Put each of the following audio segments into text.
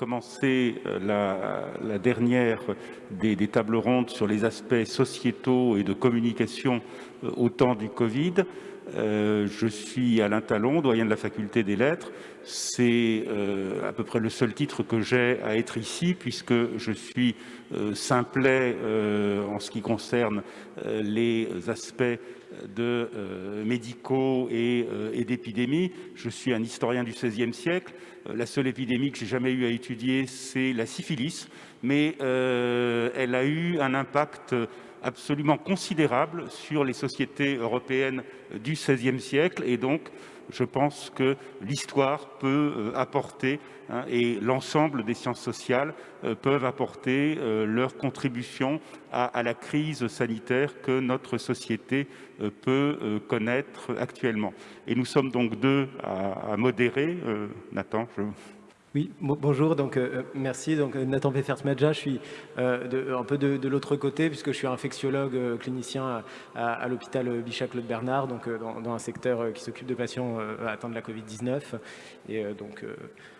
commencé la, dernière des, des, tables rondes sur les aspects sociétaux et de communication au temps du Covid. Euh, je suis Alain Talon, doyen de la faculté des lettres. C'est euh, à peu près le seul titre que j'ai à être ici, puisque je suis euh, simplet en ce qui concerne les aspects médicaux et, et d'épidémie. Je suis un historien du XVIe siècle. La seule épidémie que j'ai jamais eu à étudier, c'est la syphilis, mais elle a eu un impact absolument considérable sur les sociétés européennes du XVIe siècle et donc je pense que l'histoire peut euh, apporter hein, et l'ensemble des sciences sociales euh, peuvent apporter euh, leur contribution à, la crise sanitaire que notre société peut connaître actuellement. Et nous sommes donc deux à, à modérer. Nathan, je... Oui, bonjour, donc euh, euh, merci. Donc euh, Nathan Peffers-Madja, je suis un peu de, l'autre côté puisque je suis infectiologue clinicien à, l'hôpital Bichat-Claude Bernard, donc dans, un secteur qui s'occupe de patients atteints de la Covid-19. Et donc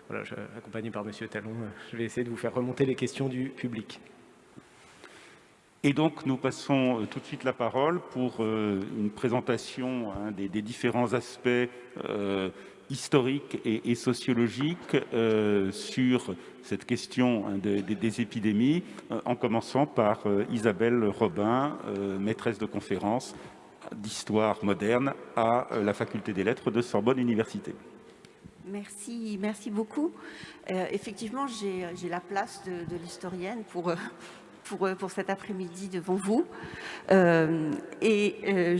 voilà, accompagné par Monsieur Talon, je vais essayer de vous faire remonter les questions du public. Et donc, nous passons tout de suite la parole pour une présentation hein, des, différents aspects historique et, sociologique euh, sur cette question hein, des épidémies, euh, en commençant par euh, Isabelle Robin, maîtresse de conférence d'histoire moderne à la faculté des lettres de Sorbonne Université. Merci, merci beaucoup. effectivement, j'ai la place de, l'historienne pour, pour, cet après-midi devant vous. Euh, et euh,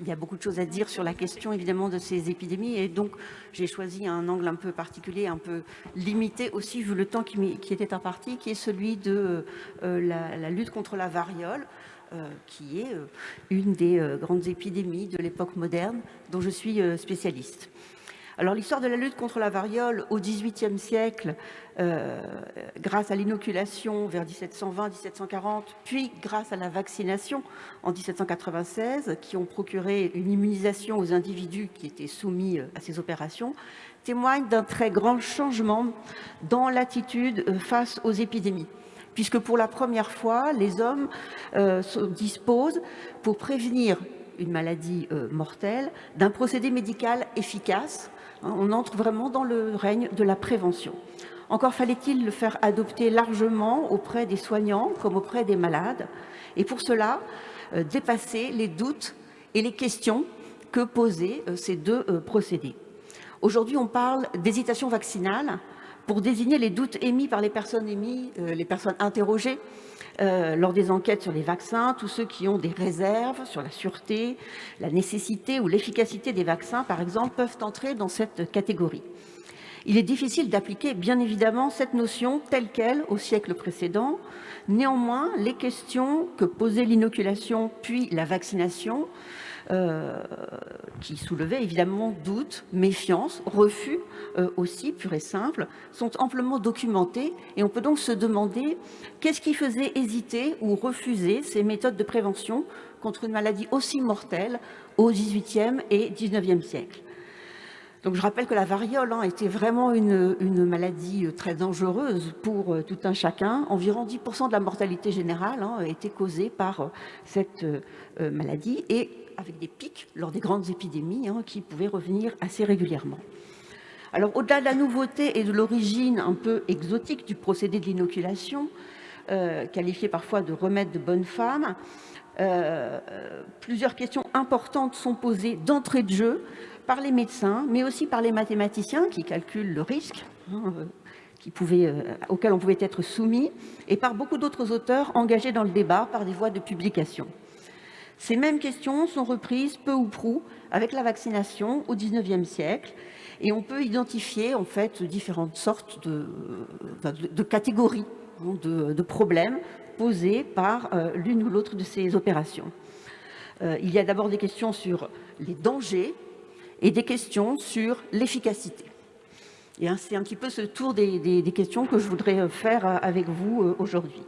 il y a beaucoup de choses à dire sur la question évidemment de ces épidémies et donc j'ai choisi un angle un peu particulier, un peu limité aussi vu le temps qui était imparti, qui est celui de la, lutte contre la variole. qui est une des grandes épidémies de l'époque moderne dont je suis spécialiste. Alors l'histoire de la lutte contre la variole au XVIIIe siècle, euh, grâce à l'inoculation vers 1720-1740, puis grâce à la vaccination en 1796, qui ont procuré une immunisation aux individus qui étaient soumis euh, à ces opérations, témoigne d'un très grand changement dans l'attitude euh, face aux épidémies. Puisque pour la première fois, les hommes se disposent pour prévenir une maladie mortelle d'un procédé médical efficace on entre vraiment dans le règne de la prévention. Encore fallait-il le faire adopter largement auprès des soignants comme auprès des malades. Et pour cela, euh, dépasser les doutes et les questions que posaient euh, ces deux euh, procédés. Aujourd'hui, on parle d'hésitation vaccinale pour désigner les doutes émis par les personnes émis, les personnes interrogées euh, lors des enquêtes sur les vaccins, tous ceux qui ont des réserves sur la sûreté, la nécessité ou l'efficacité des vaccins, par exemple, peuvent entrer dans cette catégorie. Il est difficile d'appliquer, bien évidemment, cette notion telle qu'elle au siècle précédent. Néanmoins, les questions que posait l'inoculation puis la vaccination euh, qui soulevaient évidemment doutes, méfiance, refus euh, aussi, pur et simple, sont amplement documentés et on peut donc se demander qu'est-ce qui faisait hésiter ou refuser ces méthodes de prévention contre une maladie aussi mortelle au XVIIIe et XIXe siècle. Donc je rappelle que la variole hein, était vraiment une, maladie euh, très dangereuse pour tout un chacun. Environ 10% de la mortalité générale hein, été causée par cette maladie et avec des pics lors des grandes épidémies hein, qui pouvaient revenir assez régulièrement. Alors au-delà de la nouveauté et de l'origine un peu exotique du procédé de l'inoculation, euh, qualifié parfois de remède de bonne femme, euh, plusieurs questions importantes sont posées d'entrée de jeu par les médecins, mais aussi par les mathématiciens qui calculent le risque hein, euh, pouvait, auquel on pouvait être soumis, et par beaucoup d'autres auteurs engagés dans le débat par des voies de publication. Ces mêmes questions sont reprises peu ou prou avec la vaccination au XIXe siècle et on peut identifier en fait différentes sortes de, de, catégories hein, de, problèmes posés par euh, l'une ou l'autre de ces opérations. Euh, il y a d'abord des questions sur les dangers et des questions sur l'efficacité. Et c'est un petit peu ce tour des, questions que je voudrais faire avec vous euh, aujourd'hui.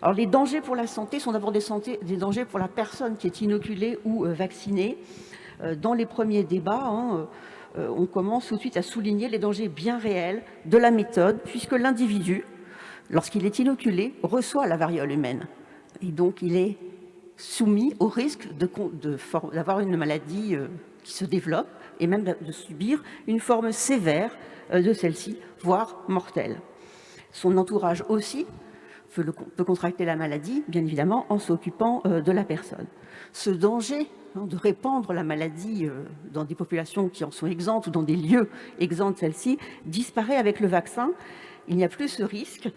Alors les dangers pour la santé sont d'abord des, dangers pour la personne qui est inoculée ou euh, vaccinée. Euh, dans les premiers débats, hein, on commence tout de suite à souligner les dangers bien réels de la méthode, puisque l'individu, lorsqu'il est inoculé, reçoit la variole humaine. Et donc, il est soumis au risque d'avoir une maladie se développe et même de subir une forme sévère de celle-ci, voire mortelle. Son entourage aussi peut contracter la maladie, bien évidemment, en s'occupant de la personne. Ce danger hein, de répandre la maladie dans des populations qui en sont exemptes ou dans des lieux exempts de celle-ci disparaît avec le vaccin. Il n'y a plus ce risque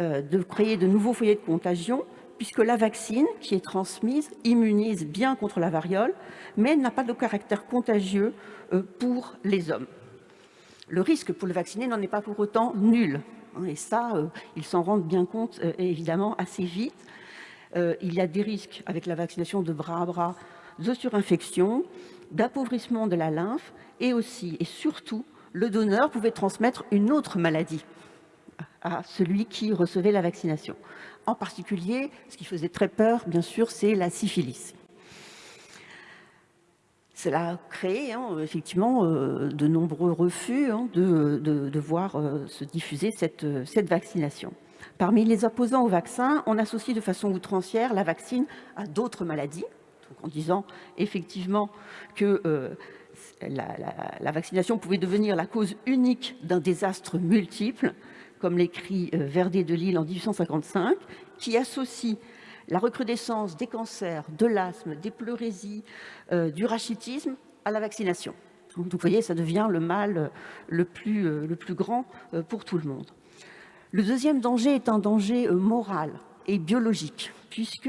de créer de nouveaux foyers de contagion puisque la vaccine qui est transmise immunise bien contre la variole, mais n'a pas de caractère contagieux pour les hommes. Le risque pour le vacciné n'en est pas pour autant nul. Et ça, euh, ils s'en rendent bien compte euh, évidemment assez vite. Euh, il y a des risques avec la vaccination de bras à bras de surinfection, d'appauvrissement de la lymphe et aussi et surtout le donneur pouvait transmettre une autre maladie à celui qui recevait la vaccination. En particulier, ce qui faisait très peur, bien sûr, c'est la syphilis. Cela a créé hein, effectivement euh, de nombreux refus hein, de, voir euh, se diffuser cette, cette, vaccination. Parmi les opposants au vaccin, on associe de façon outrancière la vaccine à d'autres maladies, en disant effectivement que euh, la, vaccination pouvait devenir la cause unique d'un désastre multiple, comme l'écrit Verdet de Lille en 1855, qui associe la recrudescence des cancers, de l'asthme, des pleurésies, euh, du rachitisme à la vaccination. Donc vous voyez, ça devient le mal euh, le plus, euh, le plus grand pour tout le monde. Le deuxième danger est un danger moral et biologique, puisque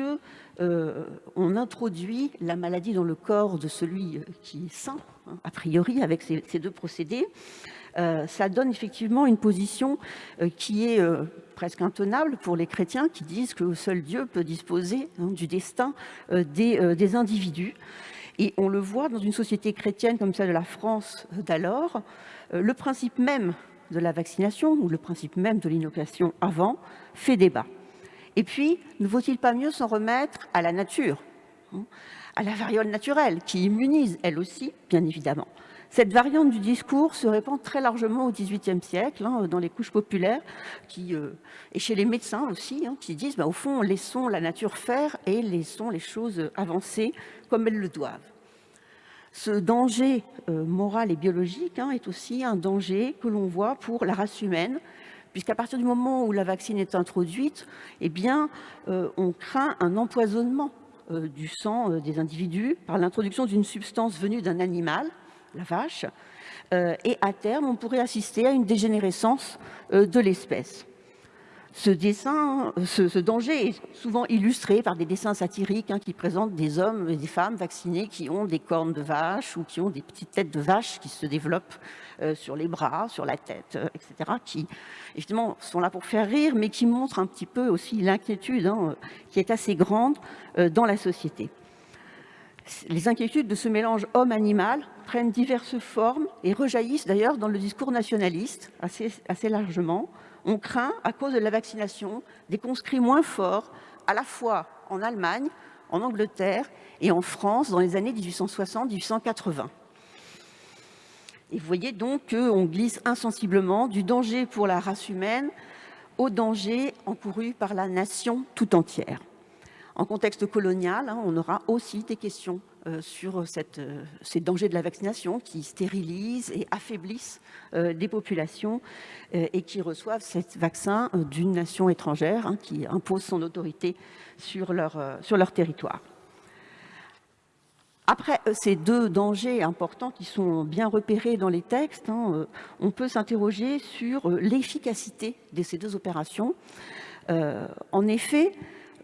on introduit la maladie dans le corps de celui qui est sain, hein, a priori, avec ces deux procédés. Euh, ça donne effectivement une position euh, qui est euh, presque intenable pour les chrétiens qui disent que seul Dieu peut disposer hein, du destin des, individus. Et on le voit dans une société chrétienne comme celle de la France d'alors, le principe même de la vaccination ou le principe même de l'inoculation avant fait débat. Et puis, ne vaut-il pas mieux s'en remettre à la nature, hein, à la variole naturelle qui immunise elle aussi, bien évidemment. Cette variante du discours se répand très largement au XVIIIe siècle, hein, dans les couches populaires, euh, et chez les médecins aussi, hein, qui disent, bah, au fond, laissons la nature faire et laissons les choses avancer comme elles le doivent. Ce danger euh, moral et biologique hein, est aussi un danger que l'on voit pour la race humaine, puisqu'à partir du moment où la vaccine est introduite, eh bien, euh, on craint un empoisonnement du sang des individus par l'introduction d'une substance venue d'un animal, la vache, euh, et à terme, on pourrait assister à une dégénérescence euh, de l'espèce. Ce, ce, danger est souvent illustré par des dessins satiriques hein, qui présentent des hommes et des femmes vaccinés qui ont des cornes de vache ou qui ont des petites têtes de vache qui se développent euh, sur les bras, sur la tête, etc., qui sont là pour faire rire, mais qui montrent un petit peu aussi l'inquiétude hein, qui est assez grande dans la société. Les inquiétudes de ce mélange homme-animal prennent diverses formes et rejaillissent d'ailleurs dans le discours nationaliste assez, largement. On craint, à cause de la vaccination, des conscrits moins forts, à la fois en Allemagne, en Angleterre et en France dans les années 1860-1880. Et vous voyez donc qu'on glisse insensiblement du danger pour la race humaine au danger encouru par la nation tout entière. En contexte colonial, hein, on aura aussi des questions euh, sur euh, ces dangers de la vaccination qui stérilisent et affaiblissent euh, des populations et qui reçoivent ce vaccin d'une nation étrangère hein, qui impose son autorité sur leur, sur leur territoire. Après ces deux dangers importants qui sont bien repérés dans les textes, hein, on peut s'interroger sur l'efficacité de ces deux opérations. en effet,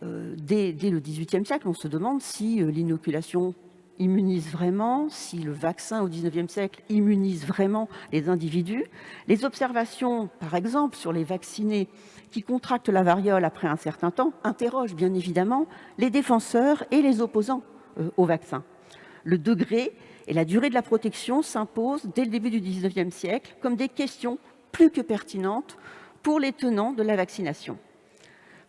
dès, dès, le XVIIIe siècle, on se demande si l'inoculation immunise vraiment, si le vaccin au 19e siècle immunise vraiment les individus. Les observations, par exemple, sur les vaccinés qui contractent la variole après un certain temps, interrogent bien évidemment les défenseurs et les opposants euh, au vaccin. Le degré et la durée de la protection s'imposent dès le début du 19e siècle comme des questions plus que pertinentes pour les tenants de la vaccination.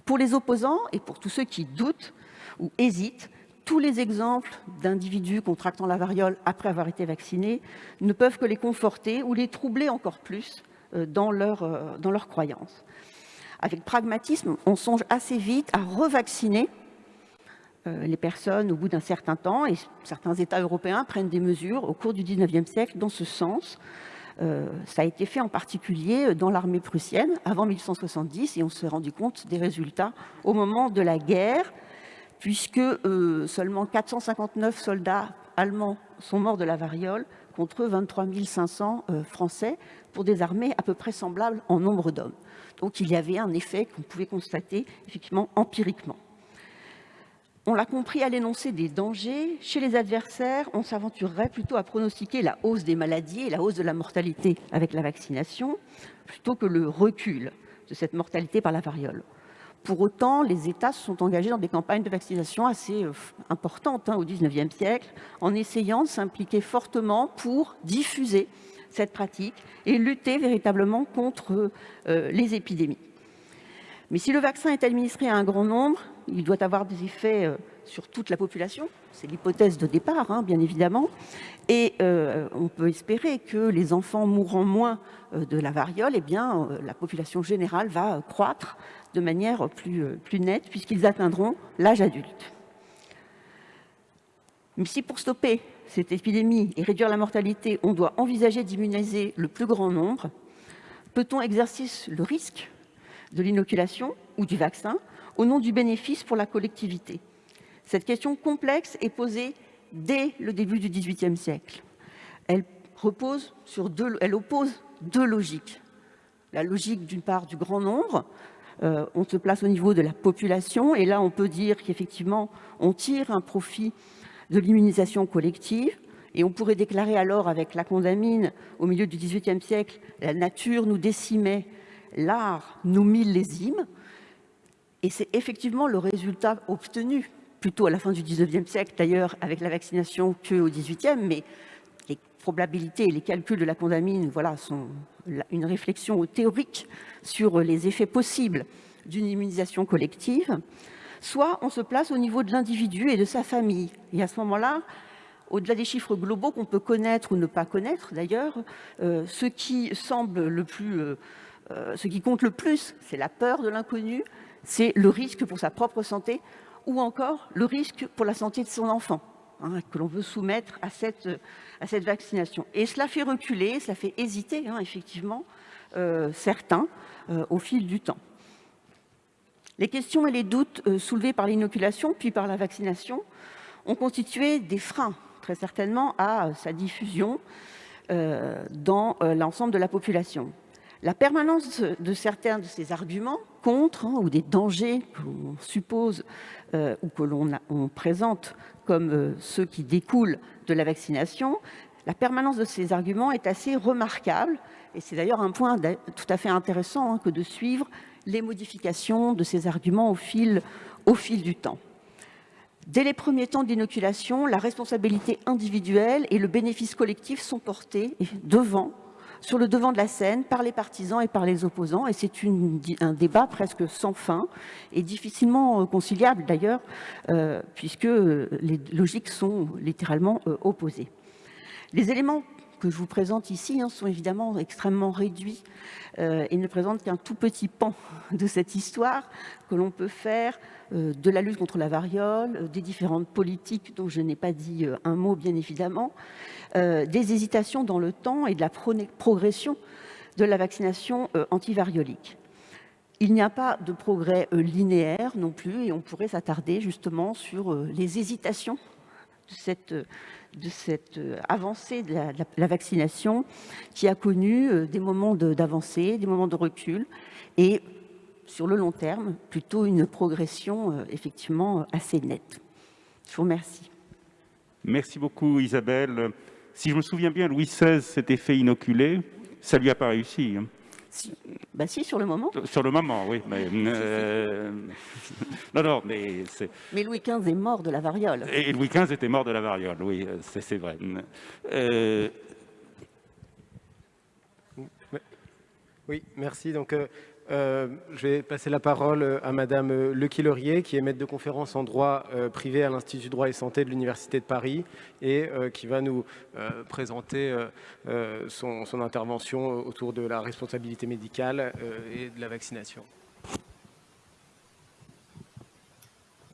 Pour les opposants et pour tous ceux qui doutent ou hésitent, tous les exemples d'individus contractant la variole après avoir été vaccinés ne peuvent que les conforter ou les troubler encore plus dans leur, dans leur croyance. Avec pragmatisme, on songe assez vite à revacciner euh, les personnes au bout d'un certain temps, et certains États européens prennent des mesures au cours du 19e siècle dans ce sens. Euh, ça a été fait en particulier dans l'armée prussienne avant 1870, et on s'est rendu compte des résultats au moment de la guerre, puisque euh, seulement 459 soldats allemands sont morts de la variole, contre 23 500 Français, pour des armées à peu près semblables en nombre d'hommes. Donc il y avait un effet qu'on pouvait constater effectivement empiriquement. On l'a compris à l'énoncé des dangers. Chez les adversaires, on s'aventurerait plutôt à pronostiquer la hausse des maladies et la hausse de la mortalité avec la vaccination, plutôt que le recul de cette mortalité par la variole. Pour autant, les États se sont engagés dans des campagnes de vaccination assez euh, importantes hein, au XIXe siècle, en essayant de s'impliquer fortement pour diffuser cette pratique et lutter véritablement contre euh, les épidémies. Mais si le vaccin est administré à un grand nombre, il doit avoir des effets euh, sur toute la population. C'est l'hypothèse de départ, hein, bien évidemment. Et euh, on peut espérer que les enfants mourront moins de la variole, eh bien, la population générale va croître de manière plus nette puisqu'ils atteindront l'âge adulte. Mais si pour stopper cette épidémie et réduire la mortalité, on doit envisager d'immuniser le plus grand nombre, peut-on exercer le risque de l'inoculation ou du vaccin au nom du bénéfice pour la collectivité Cette question complexe est posée dès le début du XVIIIe siècle. Elle, repose sur deux, elle oppose deux logiques. La logique d'une part du grand nombre, euh, on se place au niveau de la population et là on peut dire qu'effectivement on tire un profit de l'immunisation collective. Et on pourrait déclarer alors avec la condamine au milieu du XVIIIe siècle, la nature nous décimait, l'art nous millésime. Et c'est effectivement le résultat obtenu, plutôt à la fin du XIXe siècle d'ailleurs, avec la vaccination qu'au XVIIIe, mais les probabilités et les calculs de la condamine voilà, sont une réflexion théorique sur les effets possibles d'une immunisation collective soit on se place au niveau de l'individu et de sa famille. Et à ce moment-là, au-delà des chiffres globaux qu'on peut connaître ou ne pas connaître d'ailleurs, euh, ce qui semble le plus, euh, euh, ce qui compte le plus, c'est la peur de l'inconnu, c'est le risque pour sa propre santé ou encore le risque pour la santé de son enfant, hein, que l'on veut soumettre à cette, vaccination. Et cela fait reculer, cela fait hésiter, hein, effectivement, certains au fil du temps. Les questions et les doutes euh, soulevés par l'inoculation puis par la vaccination ont constitué des freins, très certainement, à euh, sa diffusion euh, dans l'ensemble de la population. La permanence de certains de ces arguments contre hein, ou des dangers que l'on suppose ou que l'on présente comme ceux qui découlent de la vaccination, la permanence de ces arguments est assez remarquable et c'est d'ailleurs un point tout à fait intéressant hein, que de suivre les modifications de ces arguments au fil, au fil du temps. Dès les premiers temps d'inoculation, la responsabilité individuelle et le bénéfice collectif sont portés devant, sur le devant de la scène par les partisans et par les opposants. Et c'est un débat presque sans fin et difficilement euh, conciliable d'ailleurs, euh, puisque euh, les logiques sont littéralement opposées. Les éléments que je vous présente ici hein, sont évidemment extrêmement réduits euh, et ne présentent qu'un tout petit pan de cette histoire que l'on peut faire euh, de la lutte contre la variole, euh, des différentes politiques dont je n'ai pas dit un mot bien évidemment, des hésitations dans le temps et de la progression de la vaccination antivariolique. Il n'y a pas de progrès linéaire non plus et on pourrait s'attarder justement sur les hésitations de cette de cette euh, avancée de la, vaccination qui a connu euh, des moments d'avancée, des moments de recul et sur le long terme, plutôt une progression euh, effectivement assez nette. Je vous remercie. Merci beaucoup Isabelle. Si je me souviens bien, Louis XVI s'était fait inoculer. Ça lui a pas réussi. Hein. Bah si, sur le moment. Sur le moment, oui. Mais, euh, non, non, mais c'est... Mais Louis XV est mort de la variole. Et Louis XV était mort de la variole, oui, c'est vrai. Euh, oui, merci. Donc, euh, Euh, je vais passer la parole à Madame Le Quillerier, qui est maître de conférence en droit euh, privé à l'Institut droit et santé de l'Université de Paris et euh, qui va nous présenter son, intervention autour de la responsabilité médicale et de la vaccination.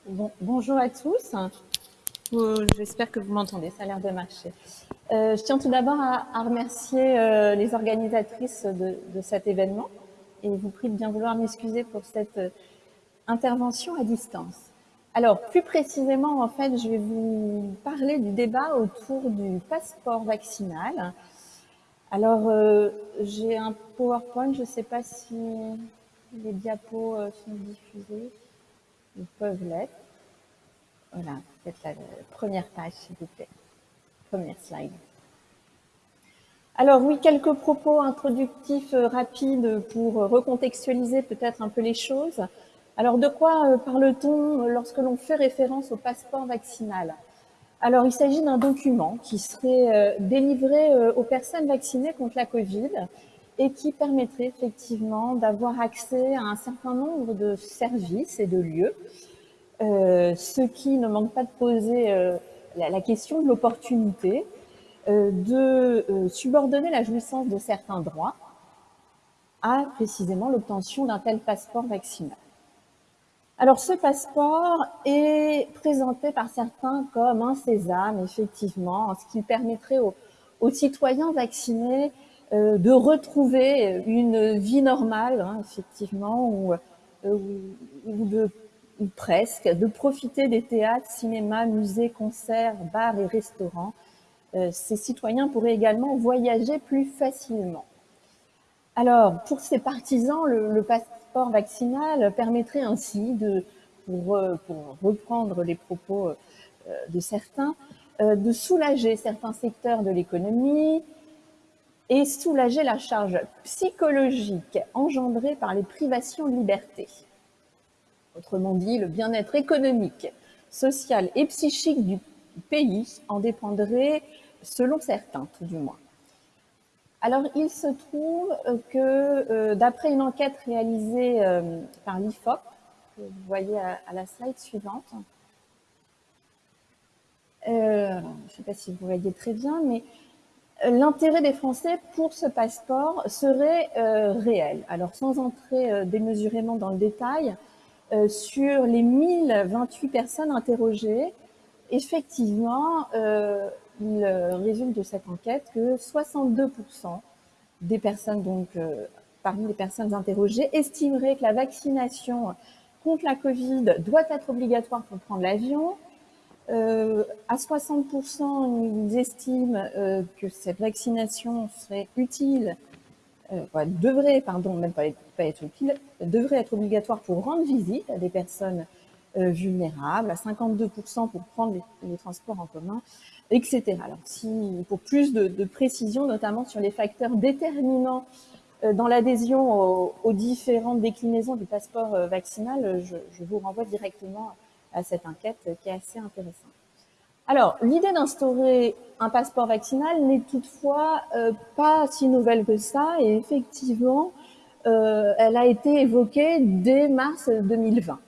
Bon, bonjour à tous. J'espère que vous m'entendez, ça a l'air de marcher. je tiens tout d'abord à, remercier les organisatrices de cet événement et vous prie de bien vouloir m'excuser pour cette euh, intervention à distance. Alors, plus précisément, en fait, je vais vous parler du débat autour du passeport vaccinal. Alors, euh, j'ai un PowerPoint, je ne sais pas si les diapos euh, sont diffusés. Ils peuvent l'être. Voilà, peut-être la première page, s'il vous plaît. Première slide. Alors oui, quelques propos introductifs euh, rapides pour euh, recontextualiser peut-être un peu les choses. Alors de quoi euh, parle-t-on lorsque l'on fait référence au passeport vaccinal? Alors il s'agit d'un document qui serait délivré aux personnes vaccinées contre la Covid et qui permettrait effectivement d'avoir accès à un certain nombre de services et de lieux, ce qui ne manque pas de poser la question de l'opportunité, de euh, subordonner la jouissance de certains droits à précisément l'obtention d'un tel passeport vaccinal. Alors ce passeport est présenté par certains comme un sésame, effectivement, ce qui permettrait aux, citoyens vaccinés euh, de retrouver une vie normale, hein, effectivement, ou, presque, de profiter des théâtres, cinémas, musées, concerts, bars et restaurants, euh, ces citoyens pourraient également voyager plus facilement. Alors, pour ces partisans, le, passeport vaccinal permettrait ainsi, de, pour, euh, reprendre les propos euh, de certains, de soulager certains secteurs de l'économie et soulager la charge psychologique engendrée par les privations de liberté. Autrement dit, le bien-être économique, social et psychique du pays en dépendrait, selon certains tout du moins. Alors, il se trouve que, euh, d'après une enquête réalisée euh, par l'IFOP, que vous voyez à, la slide suivante, euh, je ne sais pas si vous voyez très bien, mais l'intérêt des Français pour ce passeport serait réel. Alors, sans entrer démesurément dans le détail, sur les 1028 personnes interrogées, effectivement, euh, il résulte de cette enquête que 62% des personnes, donc euh, parmi les personnes interrogées, estimeraient que la vaccination contre la Covid doit être obligatoire pour prendre l'avion. Euh, à 60%, ils estiment que cette vaccination serait utile, devrait, pardon, même pas, être utile, devrait être obligatoire pour rendre visite à des personnes euh, vulnérables, à 52% pour prendre les, transports en commun, etc. Alors, si, pour plus de, de, précision, notamment sur les facteurs déterminants euh, dans l'adhésion aux, différentes déclinaisons du passeport euh, vaccinal, je, vous renvoie directement à cette enquête qui est assez intéressante. Alors, l'idée d'instaurer un passeport vaccinal n'est toutefois pas si nouvelle que ça, et effectivement, euh, elle a été évoquée dès mars 2020.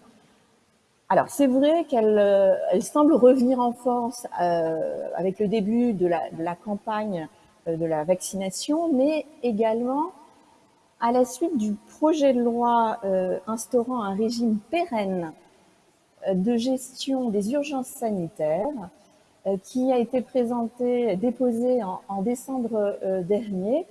Alors, c'est vrai qu'elle euh, semble revenir en force euh, avec le début de la, campagne euh, de la vaccination, mais également à la suite du projet de loi instaurant un régime pérenne de gestion des urgences sanitaires qui a été présenté, déposé en décembre dernier,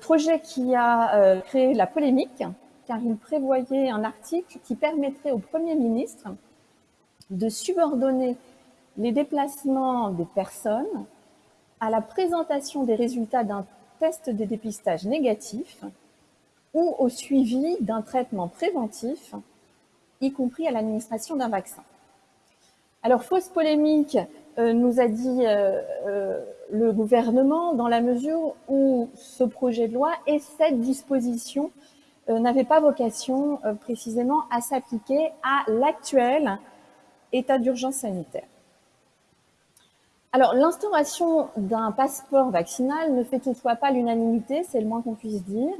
projet qui a créé la polémique car il prévoyait un article qui permettrait au Premier ministre de subordonner les déplacements des personnes à la présentation des résultats d'un test de dépistage négatif ou au suivi d'un traitement préventif, y compris à l'administration d'un vaccin. Alors, fausse polémique, euh, nous a dit euh, euh, le gouvernement, dans la mesure où ce projet de loi et cette disposition n'avait pas vocation euh, précisément à s'appliquer à l'actuel état d'urgence sanitaire. Alors, l'instauration d'un passeport vaccinal ne fait toutefois pas l'unanimité, c'est le moins qu'on puisse dire,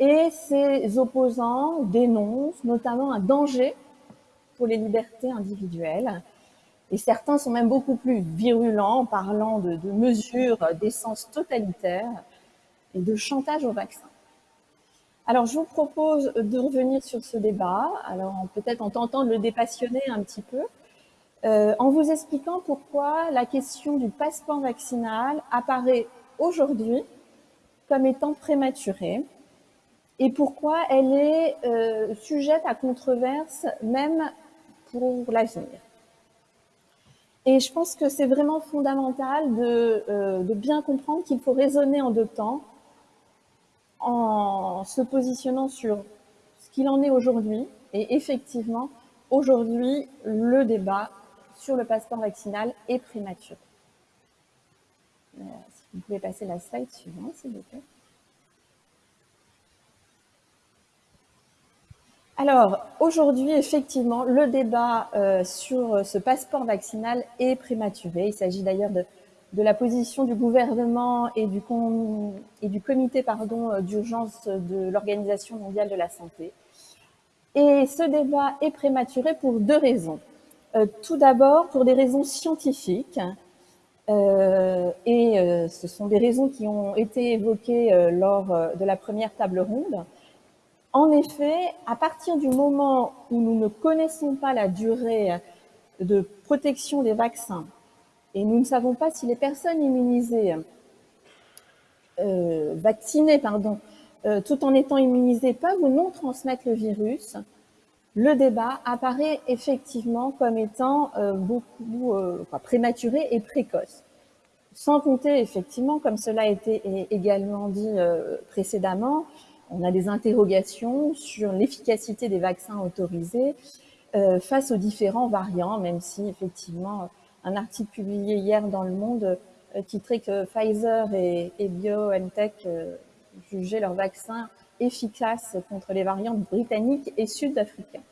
et ses opposants dénoncent notamment un danger pour les libertés individuelles. Et certains sont même beaucoup plus virulents en parlant de, de mesures d'essence totalitaire et de chantage au vaccin. Alors, je vous propose de revenir sur ce débat, alors peut-être en tentant de le dépassionner un petit peu, euh, en vous expliquant pourquoi la question du passeport vaccinal apparaît aujourd'hui comme étant prématurée et pourquoi elle est euh, sujette à controverse même pour l'avenir. Et je pense que c'est vraiment fondamental de, euh, de bien comprendre qu'il faut raisonner en deux temps en se positionnant sur ce qu'il en est aujourd'hui. Et effectivement, aujourd'hui, le débat sur le passeport vaccinal est prématuré. Euh, si vous pouvez passer la slide suivante, s'il vous plaît. Alors, aujourd'hui, effectivement, le débat euh, sur ce passeport vaccinal est prématuré. Il s'agit d'ailleurs de, de la position du gouvernement et du, et du comité euh, d'urgence de l'Organisation mondiale de la santé. Et ce débat est prématuré pour deux raisons. Euh, tout d'abord, pour des raisons scientifiques, euh, et ce sont des raisons qui ont été évoquées lors de la première table ronde. En effet, à partir du moment où nous ne connaissons pas la durée de protection des vaccins et nous ne savons pas si les personnes immunisées, euh, vaccinées, pardon, euh, tout en étant immunisées, peuvent ou non transmettre le virus, le débat apparaît effectivement comme étant euh, beaucoup prématuré et précoce. Sans compter effectivement, comme cela a été également dit précédemment, on a des interrogations sur l'efficacité des vaccins autorisés face aux différents variants, même si effectivement un article publié hier dans Le Monde euh, titrait que Pfizer et, BioNTech euh, jugeaient leur vaccin efficace contre les variantes britanniques et sud-africains.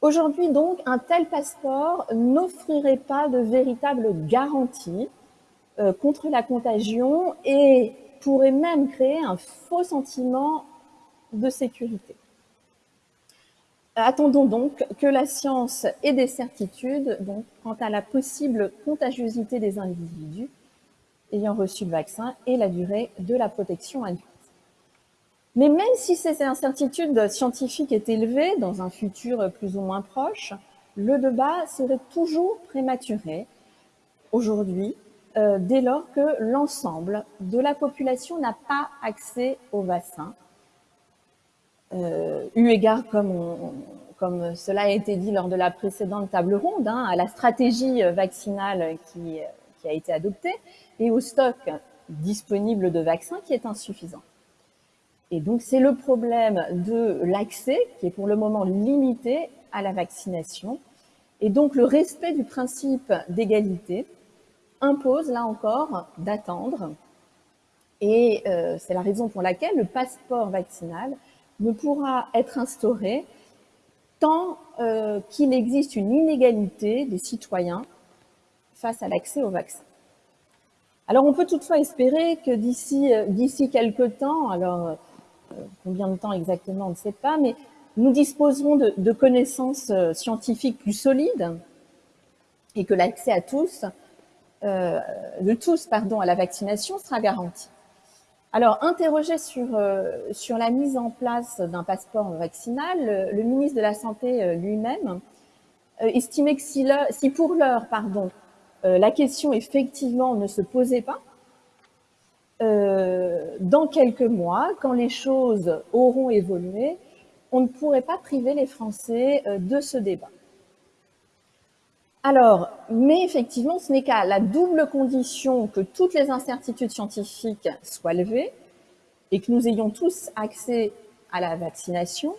Aujourd'hui donc, un tel passeport n'offrirait pas de véritable garantie euh, contre la contagion et pourrait même créer un faux sentiment de sécurité. Attendons donc que la science ait des certitudes donc, quant à la possible contagiosité des individus ayant reçu le vaccin et la durée de la protection induite. Mais même si ces incertitudes scientifiques étaient élevées dans un futur plus ou moins proche, le débat serait toujours prématuré aujourd'hui, euh, dès lors que l'ensemble de la population n'a pas accès au vaccin eu égard, comme, cela a été dit lors de la précédente table ronde, hein, à la stratégie vaccinale qui, qui a été adoptée et au stock disponible de vaccins qui est insuffisant. Et donc, c'est le problème de l'accès qui est pour le moment limité à la vaccination. Et donc, le respect du principe d'égalité impose, là encore, d'attendre. Et euh, c'est la raison pour laquelle le passeport vaccinal ne pourra être instauré tant euh, qu'il existe une inégalité des citoyens face à l'accès au vaccin. Alors on peut toutefois espérer que d'ici euh, quelques temps, alors euh, combien de temps exactement on ne sait pas, mais nous disposerons de, connaissances scientifiques plus solides et que l'accès à tous, de tous pardon, à la vaccination sera garanti. Alors, interrogé sur, euh, sur la mise en place d'un passeport vaccinal, le, ministre de la Santé euh, lui-même euh, estimait que si, si pour l'heure, pardon, la question effectivement ne se posait pas, dans quelques mois, quand les choses auront évolué, on ne pourrait pas priver les Français de ce débat. Alors, mais effectivement, ce n'est qu'à la double condition que toutes les incertitudes scientifiques soient levées et que nous ayons tous accès à la vaccination,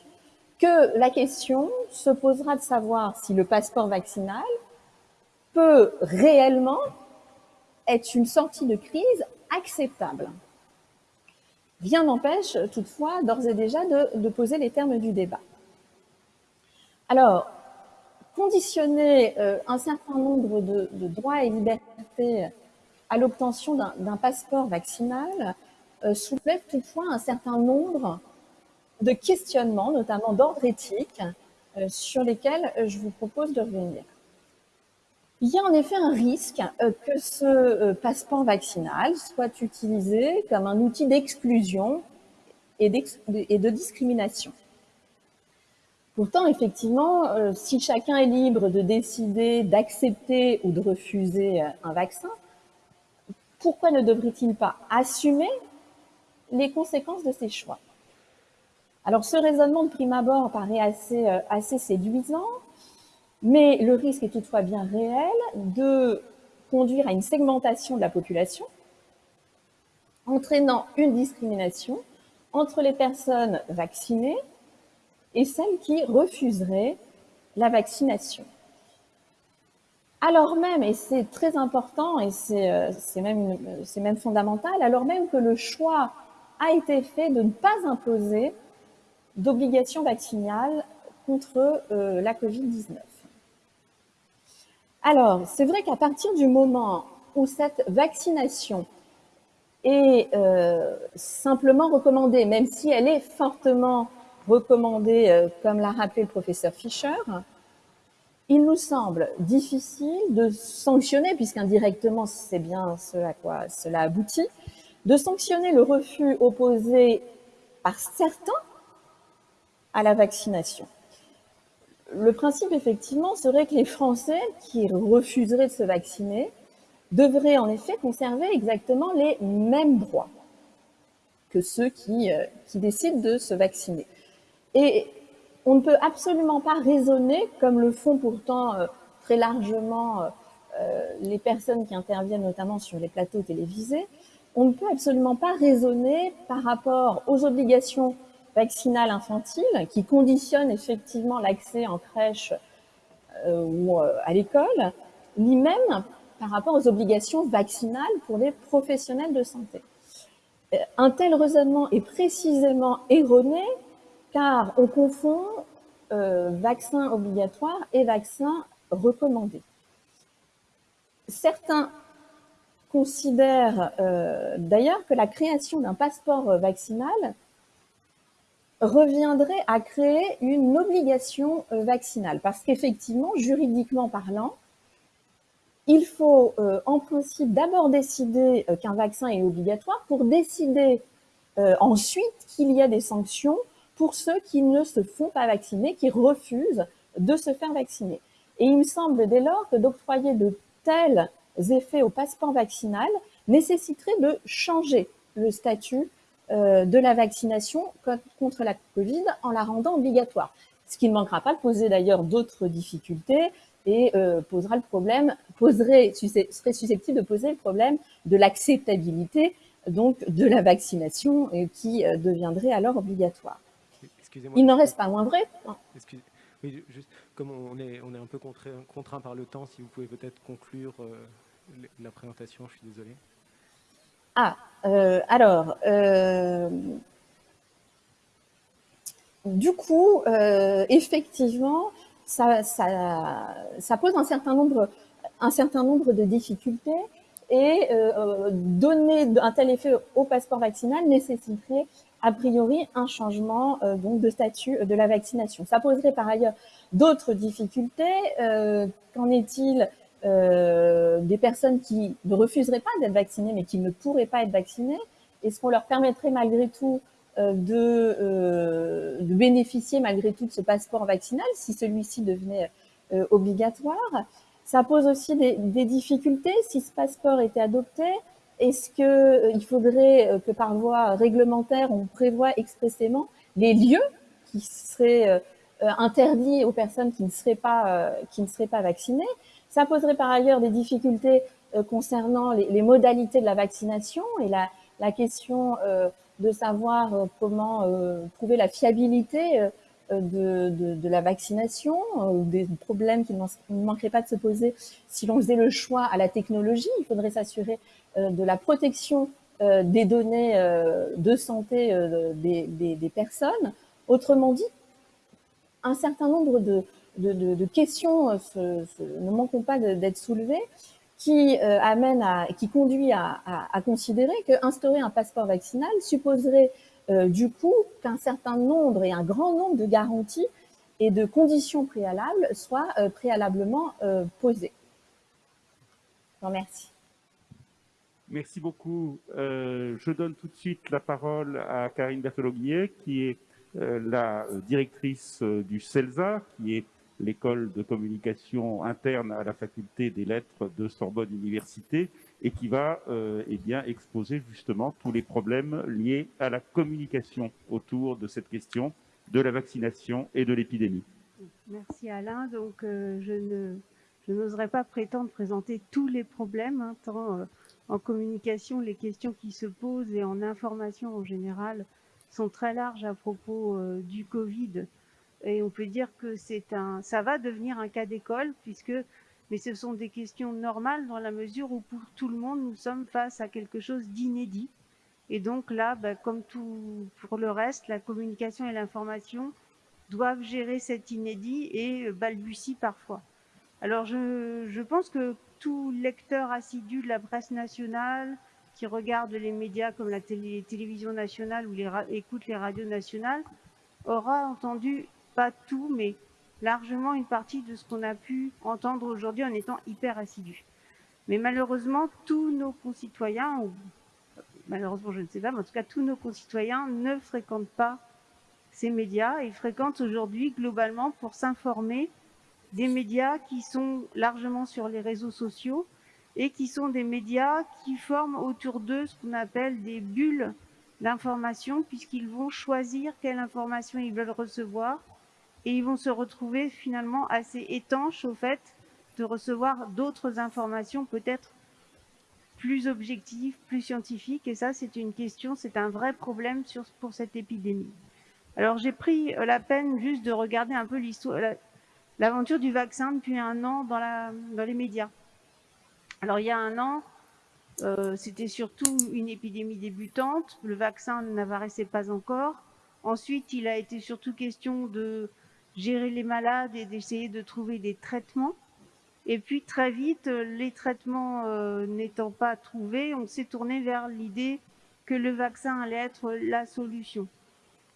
que la question se posera de savoir si le passeport vaccinal peut réellement être une sortie de crise acceptable. Rien n'empêche toutefois d'ores et déjà de, poser les termes du débat. Alors, conditionner euh, un certain nombre de, droits et libertés à l'obtention d'un passeport vaccinal soulève toutefois un certain nombre de questionnements, notamment d'ordre éthique, sur lesquels je vous propose de revenir. Il y a en effet un risque que ce passeport vaccinal soit utilisé comme un outil d'exclusion et de discrimination. Pourtant, effectivement, euh, si chacun est libre de décider d'accepter ou de refuser euh, un vaccin, pourquoi ne devrait-il pas assumer les conséquences de ses choix? Alors, ce raisonnement de prime abord paraît euh, assez séduisant, mais le risque est toutefois bien réel de conduire à une segmentation de la population, entraînant une discrimination entre les personnes vaccinées et celles qui refuseraient la vaccination. Alors même, et c'est très important et c'est euh, même, même fondamental, alors même que le choix a été fait de ne pas imposer d'obligation vaccinale contre euh, la Covid-19. Alors, c'est vrai qu'à partir du moment où cette vaccination est euh, simplement recommandée, même si elle est fortement recommandé, euh, comme l'a rappelé le professeur Fischer, il nous semble difficile de sanctionner, puisqu'indirectement c'est bien ce à quoi cela aboutit, de sanctionner le refus opposé par certains à la vaccination. Le principe, effectivement, serait que les Français qui refuseraient de se vacciner devraient en effet conserver exactement les mêmes droits que ceux qui, euh, qui décident de se vacciner. Et on ne peut absolument pas raisonner, comme le font pourtant euh, très largement euh, euh, les personnes qui interviennent notamment sur les plateaux télévisés, on ne peut absolument pas raisonner par rapport aux obligations vaccinales infantiles qui conditionnent effectivement l'accès en crèche ou à l'école, ni même par rapport aux obligations vaccinales pour les professionnels de santé. Un tel raisonnement est précisément erroné car on confond euh, vaccin obligatoire et vaccin recommandé. Certains considèrent euh, d'ailleurs que la création d'un passeport vaccinal reviendrait à créer une obligation euh, vaccinale, parce qu'effectivement, juridiquement parlant, il faut en principe d'abord décider qu'un vaccin est obligatoire pour décider ensuite qu'il y a des sanctions pour ceux qui ne se font pas vacciner, qui refusent de se faire vacciner. Et il me semble dès lors que d'octroyer de tels effets au passeport vaccinal nécessiterait de changer le statut euh, de la vaccination contre la Covid en la rendant obligatoire. Ce qui ne manquera pas de poser d'ailleurs d'autres difficultés et euh, posera le problème, poserait, serait susceptible de poser le problème de l'acceptabilité donc de la vaccination et qui euh, deviendrait alors obligatoire. Il n'en reste pas moins vrai. Oui, juste comme on est, on est un peu contraint, par le temps, si vous pouvez peut-être conclure euh, la présentation, je suis désolé. Ah, euh, alors, euh, du coup, effectivement, ça, ça, pose un certain, nombre, un certain nombre de difficultés et donner un tel effet au passeport vaccinal nécessiterait a priori un changement euh, de statut de la vaccination. Ça poserait par ailleurs d'autres difficultés. Euh, qu'en est-il euh, des personnes qui ne refuseraient pas d'être vaccinées mais qui ne pourraient pas être vaccinées? Est-ce qu'on leur permettrait malgré tout de, bénéficier malgré tout de ce passeport vaccinal si celui-ci devenait obligatoire? Ça pose aussi des difficultés si ce passeport était adopté est-ce qu'il euh, faudrait euh, que par voie réglementaire, on prévoit expressément les lieux qui seraient euh, interdits aux personnes qui ne seraient pas, qui ne seraient pas vaccinées? Ça poserait par ailleurs des difficultés concernant les, modalités de la vaccination et la, la question de savoir comment prouver la fiabilité de, la vaccination, ou des problèmes qui ne manqueraient pas de se poser si l'on faisait le choix à la technologie. Il faudrait s'assurer euh, de la protection euh, des données euh, de santé des, personnes. Autrement dit, un certain nombre de, questions ne manqueront pas d'être soulevées qui, amène à, qui conduit à, à, à considérer qu'instaurer un passeport vaccinal supposerait du coup qu'un certain nombre et un grand nombre de garanties et de conditions préalables soient préalablement posées. Je vous remercie. Merci beaucoup. Euh, je donne tout de suite la parole à Karine Berthelot-Guillet, qui est euh, la directrice euh, du CELSA, qui est l'école de communication interne à la faculté des lettres de Sorbonne Université, et qui va eh bien, exposer justement tous les problèmes liés à la communication autour de cette question de la vaccination et de l'épidémie. Merci Alain. Donc, je je n'oserais pas prétendre présenter tous les problèmes, hein, tant en communication, les questions qui se posent et en information en général sont très larges à propos euh, du Covid. Et on peut dire que c'est un, ça va devenir un cas d'école puisque, mais ce sont des questions normales dans la mesure où pour tout le monde, nous sommes face à quelque chose d'inédit. Et donc là, bah, comme pour le reste, la communication et l'information doivent gérer cet inédit et balbutient parfois. Alors je, pense que tout lecteur assidu de la presse nationale qui regarde les médias comme la télévision nationale ou écoute les radios nationales aura entendu, pas tout, mais largement une partie de ce qu'on a pu entendre aujourd'hui en étant hyper assidu. Mais malheureusement, tous nos concitoyens, malheureusement je ne sais pas, mais en tout cas tous nos concitoyens ne fréquentent pas ces médias. Ils fréquentent aujourd'hui globalement pour s'informer des médias qui sont largement sur les réseaux sociaux et qui sont des médias qui forment autour d'eux ce qu'on appelle des bulles d'information puisqu'ils vont choisir quelle information ils veulent recevoir et ils vont se retrouver finalement assez étanches au fait de recevoir d'autres informations peut-être plus objectives, plus scientifiques et ça c'est une question, c'est un vrai problème pour cette épidémie. Alors j'ai pris la peine juste de regarder un peu l'aventure du vaccin depuis un an dans, les médias. Alors il y a un an, euh, c'était surtout une épidémie débutante, le vaccin n'apparaissait pas encore. Ensuite, il a été surtout question de gérer les malades et d'essayer de trouver des traitements. Et puis très vite, les traitements euh, n'étant pas trouvés, on s'est tourné vers l'idée que le vaccin allait être la solution.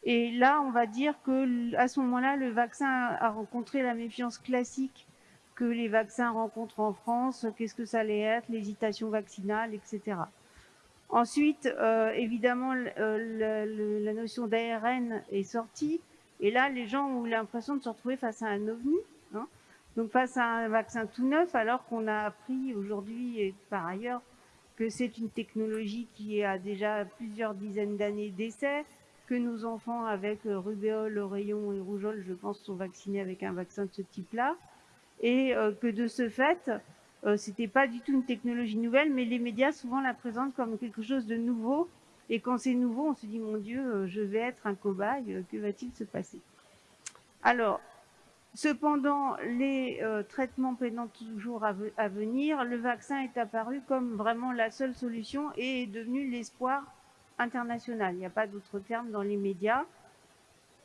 Et là, on va dire que à ce moment-là, le vaccin a rencontré la méfiance classique que les vaccins rencontrent en France. Qu'est-ce que ça allait être L'hésitation vaccinale, etc. Ensuite, euh, évidemment, euh, la notion d'ARN est sortie. Et là, les gens ont l'impression de se retrouver face à un ovni. Hein. donc face à un vaccin tout neuf, alors qu'on a appris aujourd'hui et par ailleurs que c'est une technologie qui a déjà plusieurs dizaines d'années d'essais, que nos enfants avec euh, rubéole, oreillon et rougeole, je pense, sont vaccinés avec un vaccin de ce type-là, et euh, que de ce fait, euh, c'était pas du tout une technologie nouvelle, mais les médias souvent la présentent comme quelque chose de nouveau, et quand c'est nouveau, on se dit, mon Dieu, je vais être un cobaye, que va-t-il se passer? Alors, cependant, les traitements peinant toujours à, venir, le vaccin est apparu comme vraiment la seule solution et est devenu l'espoir international. Il n'y a pas d'autre terme dans les médias,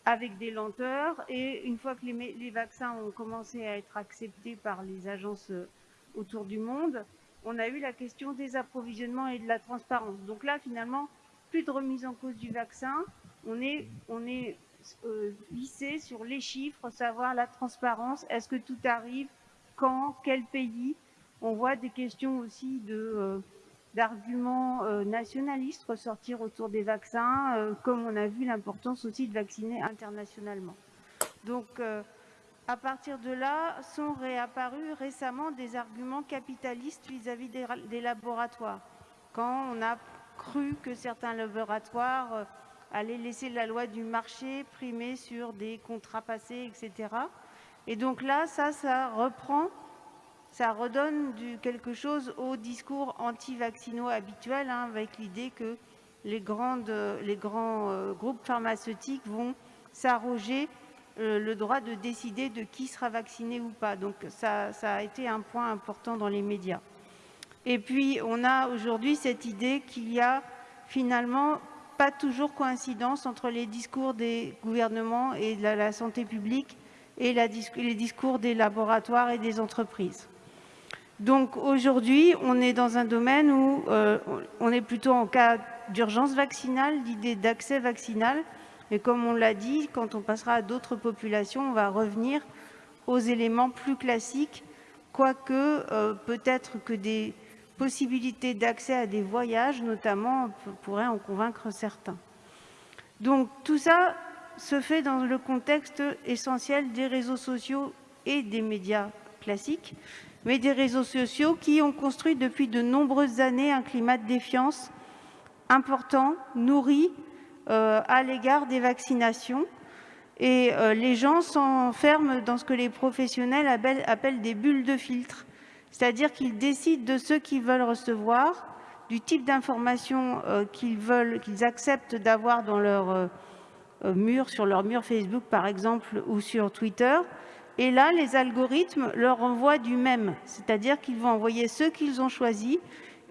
avec des lenteurs. Et une fois que les, vaccins ont commencé à être acceptés par les agences euh, autour du monde, on a eu la question des approvisionnements et de la transparence. Donc là, finalement, plus de remise en cause du vaccin. On est, on est euh, vissé sur les chiffres, savoir la transparence. Est-ce que tout arrive? Quand? Quel pays? On voit des questions aussi de... Euh, d'arguments euh, nationalistes ressortir autour des vaccins, euh, comme on a vu l'importance aussi de vacciner internationalement. Donc, euh, à partir de là, sont réapparus récemment des arguments capitalistes vis-à-vis des, laboratoires. Quand on a cru que certains laboratoires allaient laisser la loi du marché primer sur des contrats passés, etc. Et donc là, ça, ça reprend ça redonne du, quelque chose au discours anti-vaccinaux habituel, hein, avec l'idée que les, grandes, les grands euh, groupes pharmaceutiques vont s'arroger euh, le droit de décider de qui sera vacciné ou pas. Donc ça, a été un point important dans les médias. Et puis on a aujourd'hui cette idée qu'il y a finalement pas toujours coïncidence entre les discours des gouvernements et de la, santé publique et les discours des laboratoires et des entreprises. Donc aujourd'hui, on est dans un domaine où euh, on est plutôt en cas d'urgence vaccinale, d'idée d'accès vaccinal. Et comme on l'a dit, quand on passera à d'autres populations, on va revenir aux éléments plus classiques, quoique euh, peut-être que des possibilités d'accès à des voyages, notamment, pourraient en convaincre certains. Donc tout ça se fait dans le contexte essentiel des réseaux sociaux et des médias classiques, mais des réseaux sociaux qui ont construit depuis de nombreuses années un climat de défiance important, nourri euh, à l'égard des vaccinations. Et euh, les gens s'enferment dans ce que les professionnels appellent, des bulles de filtre, c'est-à-dire qu'ils décident de ce qu'ils veulent recevoir, du type d'informations euh, qu'ils veulent, qu'ils acceptent d'avoir dans leur mur, sur leur mur Facebook par exemple, ou sur Twitter, et là, les algorithmes leur envoient du même, c'est-à-dire qu'ils vont envoyer ceux qu'ils ont choisis,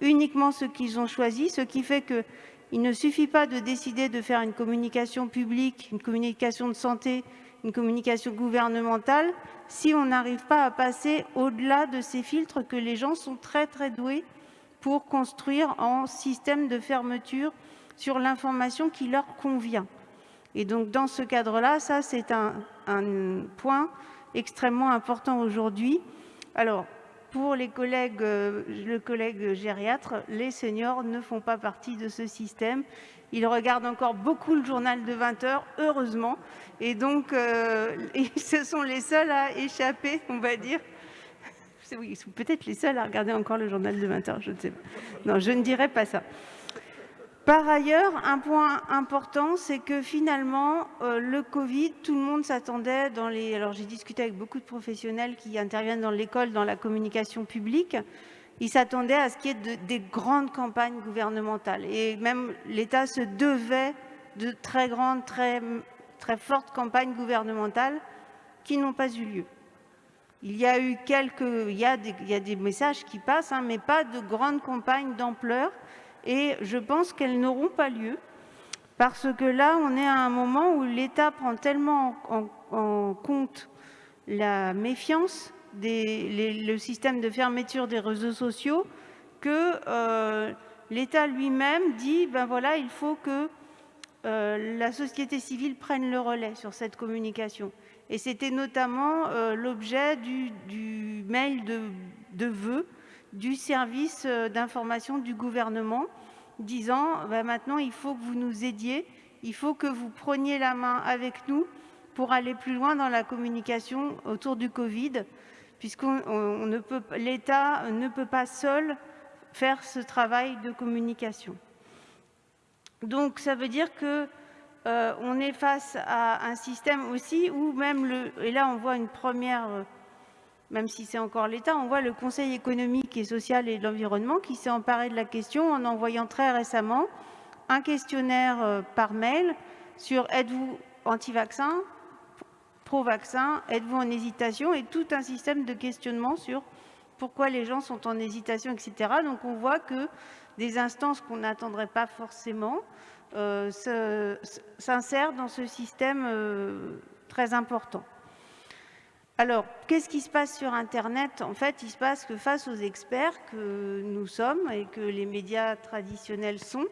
uniquement ceux qu'ils ont choisis, ce qui fait qu'il ne suffit pas de décider de faire une communication publique, une communication de santé, une communication gouvernementale, si on n'arrive pas à passer au-delà de ces filtres que les gens sont très très doués pour construire en système de fermeture sur l'information qui leur convient. Et donc dans ce cadre-là, ça c'est un, point extrêmement important aujourd'hui. Alors, pour euh, le collègue gériatre, les seniors ne font pas partie de ce système. Ils regardent encore beaucoup le journal de 20 heures, heureusement. Et donc, euh, ce sont les seuls à échapper, on va dire. Oui, ils sont peut-être les seuls à regarder encore le journal de 20 heures, je ne sais pas. Non, je ne dirais pas ça. Par ailleurs, un point important, c'est que finalement, euh, le Covid, tout le monde s'attendait dans les... Alors j'ai discuté avec beaucoup de professionnels qui interviennent dans l'école, dans la communication publique, ils s'attendaient à ce qu'il y ait des grandes campagnes gouvernementales. Et même l'État se devait de très grandes, très, très fortes campagnes gouvernementales qui n'ont pas eu lieu. Il y a eu quelques... Il y a des, messages qui passent, hein, mais pas de grandes campagnes d'ampleur et je pense qu'elles n'auront pas lieu parce que là, on est à un moment où l'État prend tellement en, compte la méfiance, des, le système de fermeture des réseaux sociaux, que euh, l'État lui-même dit, ben voilà, il faut que la société civile prenne le relais sur cette communication. Et c'était notamment euh, l'objet du, mail de, de vœux du service euh, d'information du gouvernement, disant bah, maintenant il faut que vous nous aidiez, il faut que vous preniez la main avec nous pour aller plus loin dans la communication autour du Covid, puisque l'État ne peut pas seul faire ce travail de communication. Donc ça veut dire que euh, on est face à un système aussi où même le et là on voit une première euh, même si c'est encore l'État, on voit le Conseil économique et social et de l'environnement qui s'est emparé de la question en envoyant très récemment un questionnaire euh, par mail sur êtes-vous anti-vaccin, pro-vaccin, êtes-vous en hésitation et tout un système de questionnement sur pourquoi les gens sont en hésitation, etc. Donc on voit que des instances qu'on n'attendrait pas forcément euh, s'insèrent dans ce système euh, très important. Alors, qu'est-ce qui se passe sur Internet? En fait, il se passe que face aux experts que nous sommes et que les médias traditionnels sont,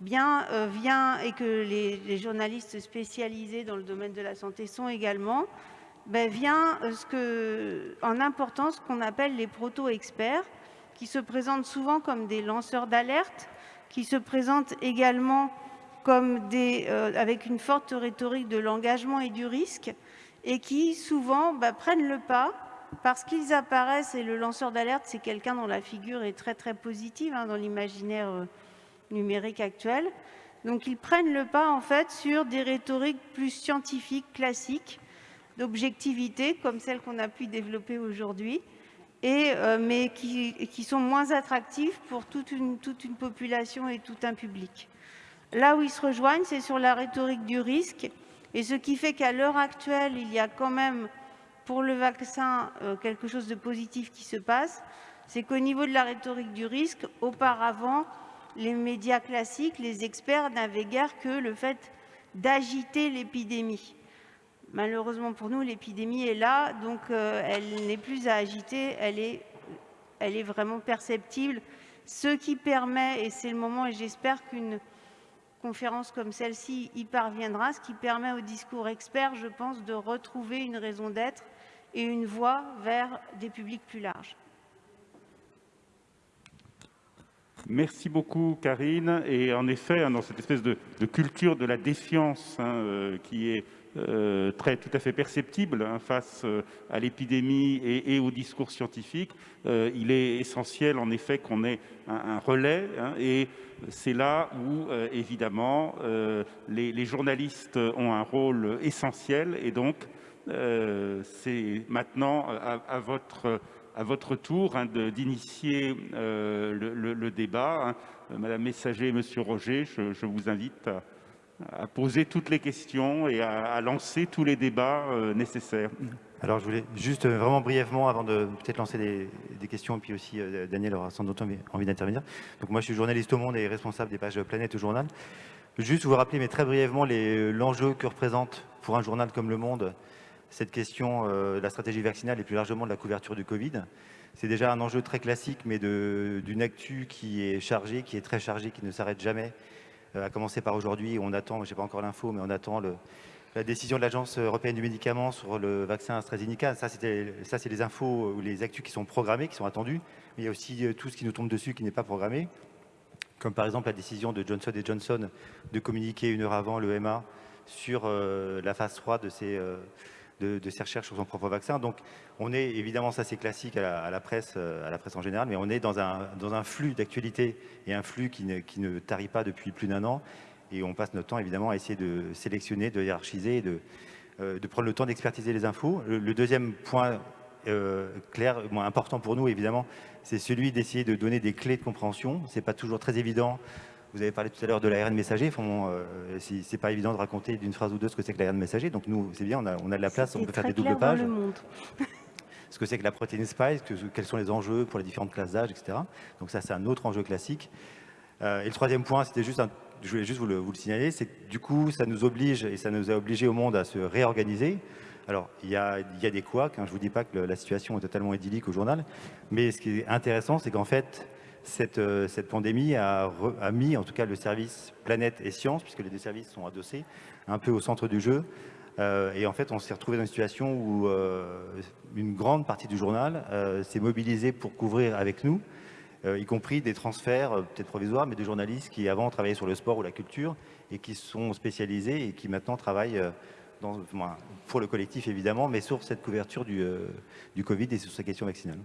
bien euh, vient et que les, journalistes spécialisés dans le domaine de la santé sont également, ben, vient en importance ce qu'on appelle les proto-experts, qui se présentent souvent comme des lanceurs d'alerte, qui se présentent également euh, avec une forte rhétorique de l'engagement et du risque, et qui souvent bah, prennent le pas parce qu'ils apparaissent, et le lanceur d'alerte, c'est quelqu'un dont la figure est très très positive hein, dans l'imaginaire euh, numérique actuel. Donc ils prennent le pas en fait sur des rhétoriques plus scientifiques, classiques, d'objectivité, comme celles qu'on a pu développer aujourd'hui, euh, mais qui, sont moins attractives pour toute une, toute une population et tout un public. Là où ils se rejoignent, c'est sur la rhétorique du risque, et ce qui fait qu'à l'heure actuelle, il y a quand même pour le vaccin euh, quelque chose de positif qui se passe, c'est qu'au niveau de la rhétorique du risque, auparavant, les médias classiques, les experts n'avaient guère que le fait d'agiter l'épidémie. Malheureusement pour nous, l'épidémie est là, donc euh, elle n'est plus à agiter, elle est vraiment perceptible. Ce qui permet, et c'est le moment, et j'espère qu'une conférence comme celle-ci y parviendra, ce qui permet au discours expert, je pense, de retrouver une raison d'être et une voie vers des publics plus larges. Merci beaucoup, Karine. Et en effet, hein, dans cette espèce de, culture de la défiance hein, euh, qui est euh, très, tout à fait perceptible hein, face euh, à l'épidémie et, au discours scientifique, il est essentiel en effet qu'on ait un, relais. et c'est là où, évidemment, les, journalistes ont un rôle essentiel. Et donc, c'est maintenant à votre à votre tour hein, d'initier euh, le, débat. Hein. Madame Messager et Monsieur Roger, je, vous invite à, poser toutes les questions et à, lancer tous les débats euh, nécessaires. Alors, je voulais juste euh, vraiment brièvement, avant de peut-être lancer des, questions, et puis aussi Daniel aura sans doute envie d'intervenir. Donc, moi, je suis journaliste au Monde et responsable des pages Planète au journal. Juste vous rappeler, mais très brièvement, l'enjeu que représente pour un journal comme Le Monde cette question euh, de la stratégie vaccinale et plus largement de la couverture du Covid. C'est déjà un enjeu très classique, mais d'une actu qui est chargée, qui est très chargée, qui ne s'arrête jamais. Euh, à commencer par aujourd'hui, on attend, je n'ai pas encore l'info, mais on attend la décision de l'Agence européenne du médicament sur le vaccin AstraZeneca. Ça, c'est les infos ou les actus qui sont programmées, qui sont attendues. Mais il y a aussi euh, tout ce qui nous tombe dessus qui n'est pas programmé, comme par exemple la décision de Johnson Johnson de communiquer une heure avant l'EMA sur la phase 3 de ces de, ses recherches sur son propre vaccin. Donc, on est, évidemment, ça c'est classique à la, presse, euh, à la presse en général, mais on est dans un, dans un flux d'actualité et un flux qui ne, qui ne tarit pas depuis plus d'un an. Et on passe notre temps, évidemment, à essayer de sélectionner, de hiérarchiser, de, euh, de prendre le temps d'expertiser les infos. Le, deuxième point euh, clair, important pour nous, évidemment, c'est celui d'essayer de donner des clés de compréhension. Ce n'est pas toujours très évident vous avez parlé tout à l'heure de l'ARN messager. Enfin, euh, c'est pas évident de raconter d'une phrase ou deux ce que c'est que l'ARN messager. Donc nous, c'est bien, on a, on a, de la place, on peut faire des doubles pages. ce que c'est que la protéine spike, quels sont les enjeux pour les différentes classes d'âge, etc. Donc ça, c'est un autre enjeu classique. Euh, et le troisième point, c'était juste, je voulais juste vous le, vous le signaler, c'est que du coup, ça nous oblige et ça nous a obligé au monde à se réorganiser. Alors, il y a, il y a des couacs, hein, je ne vous dis pas que la situation est totalement idyllique au journal, mais ce qui est intéressant, c'est qu'en fait, euh, cette, pandémie a, mis en tout cas le service Planète et Sciences, puisque les deux services sont adossés, un peu au centre du jeu. Euh, et en fait, on s'est retrouvé dans une situation où euh, une grande partie du journal s'est mobilisée pour couvrir avec nous, y compris des transferts, peut-être provisoires, mais de journalistes qui avant travaillaient sur le sport ou la culture et qui sont spécialisés et qui maintenant travaillent pour le collectif évidemment, mais sur cette couverture du, du Covid et sur ces questions vaccinales.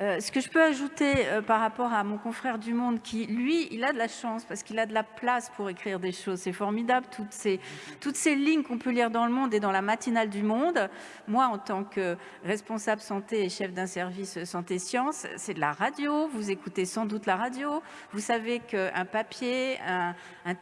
Euh, ce que je peux ajouter euh, par rapport à mon confrère du Monde, qui, lui, il a de la chance parce qu'il a de la place pour écrire des choses. C'est formidable, toutes ces, toutes ces lignes qu'on peut lire dans le Monde et dans la matinale du Monde. Moi, en tant que responsable santé et chef d'un service santé-sciences, c'est de la radio. Vous écoutez sans doute la radio. Vous savez qu'un papier, un,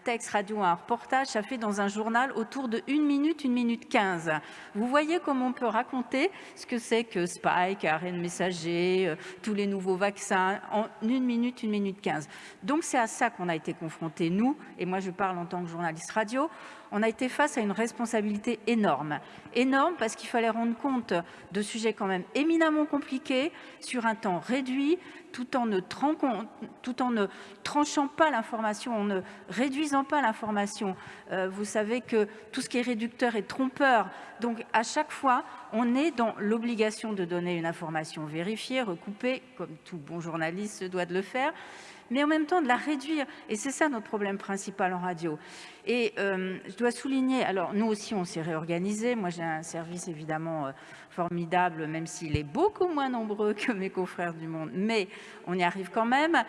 texte radio, un reportage, ça fait dans un journal autour de 1 minute, 1 minute 15. Vous voyez comment on peut raconter ce que c'est que Spike, ARN messager, euh, tous les nouveaux vaccins en une minute, une minute quinze. Donc c'est à ça qu'on a été confrontés, nous, et moi je parle en tant que journaliste radio, on a été face à une responsabilité énorme. Énorme parce qu'il fallait rendre compte de sujets quand même éminemment compliqués sur un temps réduit, tout en ne, tranchant pas l'information, en ne réduisant pas l'information. Euh, vous savez que tout ce qui est réducteur est trompeur. Donc à chaque fois, on est dans l'obligation de donner une information vérifiée, recoupée, comme tout bon journaliste se doit de le faire, mais en même temps de la réduire. Et c'est ça notre problème principal en radio. Et euh, je dois souligner, alors nous aussi on s'est réorganisé, moi j'ai un service évidemment euh, formidable, même s'il est beaucoup moins nombreux que mes confrères du monde, mais on y arrive quand même.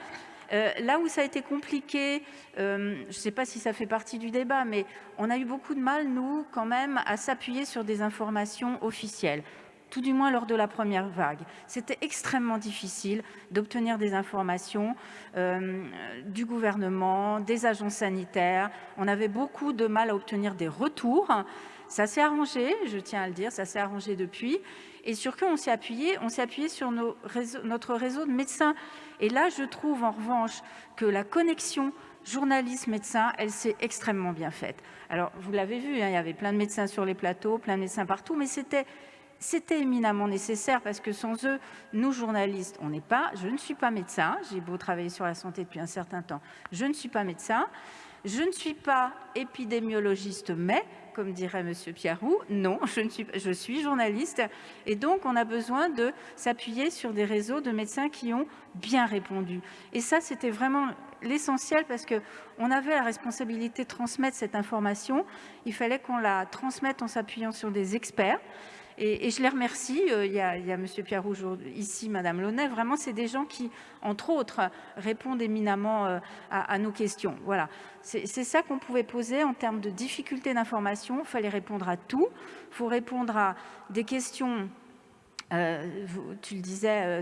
Euh, là où ça a été compliqué, je ne sais pas si ça fait partie du débat, mais on a eu beaucoup de mal, nous, quand même, à s'appuyer sur des informations officielles tout du moins lors de la première vague. C'était extrêmement difficile d'obtenir des informations euh, du gouvernement, des agences sanitaires. On avait beaucoup de mal à obtenir des retours. Ça s'est arrangé, je tiens à le dire, ça s'est arrangé depuis. Et sur quoi on s'est appuyé? On s'est appuyé sur notre réseau de médecins. Et là, je trouve en revanche que la connexion journaliste-médecin, elle s'est extrêmement bien faite. Alors, vous l'avez vu, hein, il y avait plein de médecins sur les plateaux, plein de médecins partout, mais c'était c'était éminemment nécessaire parce que sans eux, nous journalistes, on n'est pas, je ne suis pas médecin, j'ai beau travailler sur la santé depuis un certain temps, je ne suis pas médecin, je ne suis pas épidémiologiste, mais, comme dirait M. Piarou, non, je, ne suis, je suis journaliste. Et donc, on a besoin de s'appuyer sur des réseaux de médecins qui ont bien répondu. Et ça, c'était vraiment l'essentiel parce qu'on avait la responsabilité de transmettre cette information. Il fallait qu'on la transmette en s'appuyant sur des experts. Et, je les remercie. Euh, il y a, il y a M. Pierre Rouge ici, Mme Launay. Vraiment, c'est des gens qui, entre autres, répondent éminemment euh, à, nos questions. Voilà. C'est ça qu'on pouvait poser en termes de difficultés d'information. Il fallait répondre à tout. Il faut répondre à des questions euh, tu le disais, euh,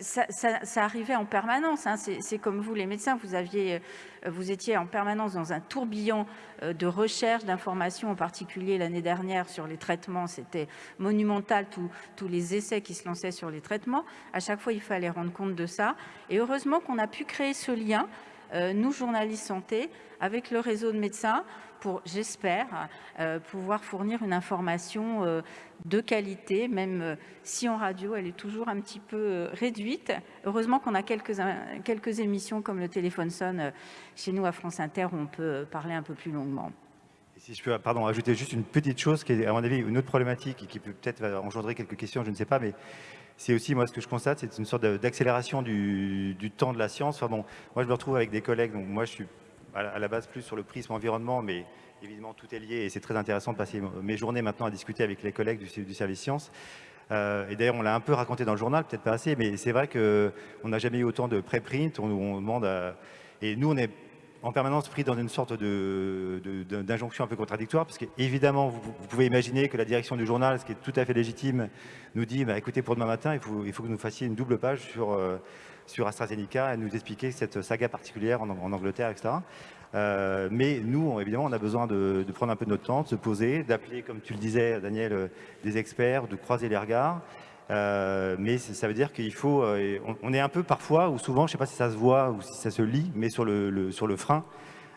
ça, arrivait en permanence. Hein. C'est comme vous, les médecins, vous, euh, vous étiez en permanence dans un tourbillon de recherche, d'informations, en particulier l'année dernière sur les traitements. C'était monumental, tous les essais qui se lançaient sur les traitements. À chaque fois, il fallait rendre compte de ça. Et heureusement qu'on a pu créer ce lien, nous, journalistes santé, avec le réseau de médecins, pour, j'espère, euh, pouvoir fournir une information euh, de qualité, même euh, si en radio elle est toujours un petit peu réduite. Heureusement qu'on a quelques, émissions comme le téléphone sonne chez nous à France Inter où on peut parler un peu plus longuement. si je peux ajouter juste une petite chose qui est à mon avis une autre problématique et qui peut peut-être engendrer quelques questions, je ne sais pas, mais c'est aussi moi ce que je constate, c'est une sorte d'accélération du, du, temps de la science. Enfin bon, moi je me retrouve avec des collègues, donc moi je suis à la base plus sur le prisme environnement, mais évidemment tout est lié et c'est très intéressant de passer mes journées maintenant à discuter avec les collègues du, service sciences. Euh, et d'ailleurs, on l'a un peu raconté dans le journal, peut-être pas assez, mais c'est vrai qu'on n'a jamais eu autant de préprint. On, demande Et nous, on est en permanence pris dans une sorte d'injonction un peu contradictoire, parce qu'évidemment, vous, pouvez imaginer que la direction du journal, ce qui est tout à fait légitime, nous dit bah, écoutez, pour demain matin, il faut, il faut que nous fassiez une double page sur, euh, sur AstraZeneca et nous expliquer cette saga particulière en, Angleterre, etc. Euh, mais nous, évidemment, on a besoin de, prendre un peu de notre temps, de se poser, d'appeler, comme tu le disais, Daniel, euh, des experts, de croiser les regards. Euh, mais ça veut dire qu'il faut... on, est un peu parfois, ou souvent, je ne sais pas si ça se voit ou si ça se lit, mais sur le, sur le frein,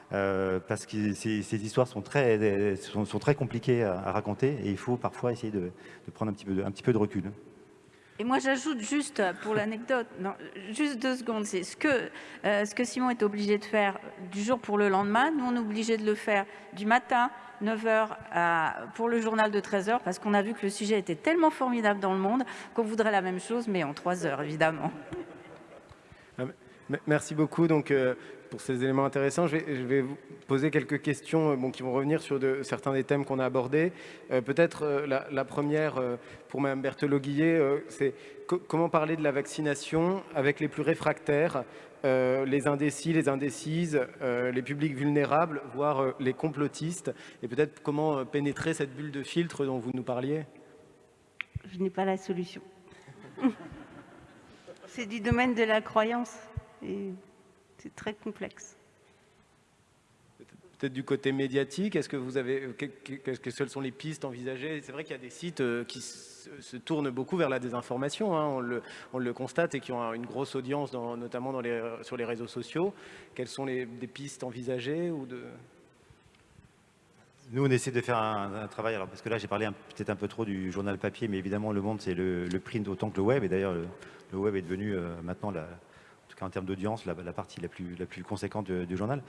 parce que ces, histoires sont très, sont, très compliquées à, raconter et il faut parfois essayer de, prendre un petit, peu un petit peu de recul. Et moi, j'ajoute juste pour l'anecdote, juste deux secondes, c'est ce que, euh, ce que Simon est obligé de faire du jour pour le lendemain. Nous, on est obligé de le faire du matin, 9h, pour le journal de 13h, parce qu'on a vu que le sujet était tellement formidable dans le monde qu'on voudrait la même chose, mais en 3 heures, évidemment. Merci beaucoup. Donc, euh, pour ces éléments intéressants. Je vais, vous poser quelques questions euh, qui vont revenir sur certains des thèmes qu'on a abordés. Euh, peut-être euh, la, première pour Mme Berthelot-Guillet, c'est comment parler de la vaccination avec les plus réfractaires, les indécis, les indécises, les publics vulnérables, voire les complotistes, et peut-être comment pénétrer cette bulle de filtre dont vous nous parliez? Je n'ai pas la solution. c'est du domaine de la croyance. C'est très complexe. Peut-être du côté médiatique, est-ce que vous avez, quelles que sont les pistes envisagées? C'est vrai qu'il y a des sites euh, qui se tournent beaucoup vers la désinformation, hein, on, le, constate, et qui ont une grosse audience, notamment dans les, sur les réseaux sociaux. Quelles sont les des pistes envisagées ou de... Nous, on essaie de faire un, travail, alors parce que là, j'ai parlé peut-être un peu trop du journal papier, mais évidemment, Le Monde, c'est le, print autant que le web, et d'ailleurs, le, web est devenu euh, maintenant la, en termes d'audience, la, partie la plus, la plus conséquente du, journal.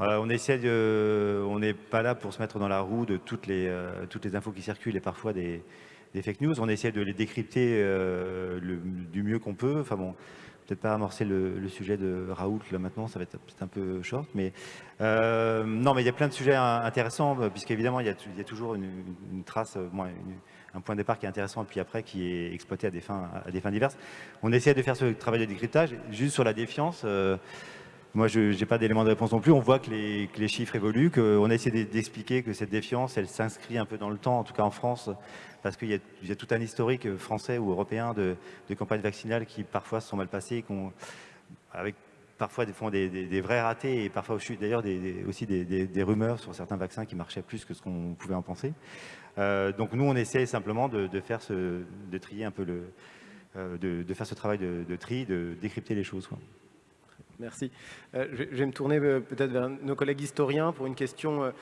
Euh, on essaie de, on n'est pas là pour se mettre dans la roue de toutes les, euh, toutes les infos qui circulent et parfois des, fake news. On essaie de les décrypter euh, du mieux qu'on peut. Enfin bon, peut-être pas amorcer le, sujet de Raoult maintenant, ça va être un peu short, mais non, mais il y a plein de sujets intéressants puisqu'évidemment il, il, y a toujours une, trace, un point de départ qui est intéressant puis après qui est exploité à des fins, diverses. On essaie de faire ce travail de décryptage. Juste sur la défiance, euh, moi je n'ai pas d'éléments de réponse non plus. On voit que les, les chiffres évoluent, qu'on essaie d'expliquer que cette défiance, elle s'inscrit un peu dans le temps, en tout cas en France, parce qu'il y, a tout un historique français ou européen de, de campagnes vaccinales qui parfois se sont mal passées, avec parfois des, des, des, vrais ratés et parfois d'ailleurs aussi des, rumeurs sur certains vaccins qui marchaient plus que ce qu'on pouvait en penser. Euh, donc nous, on essaie simplement de, faire ce, de trier un peu le, euh, de, faire ce travail de, tri, de décrypter les choses. Merci. Euh, je, vais me tourner peut-être vers nos collègues historiens pour une question.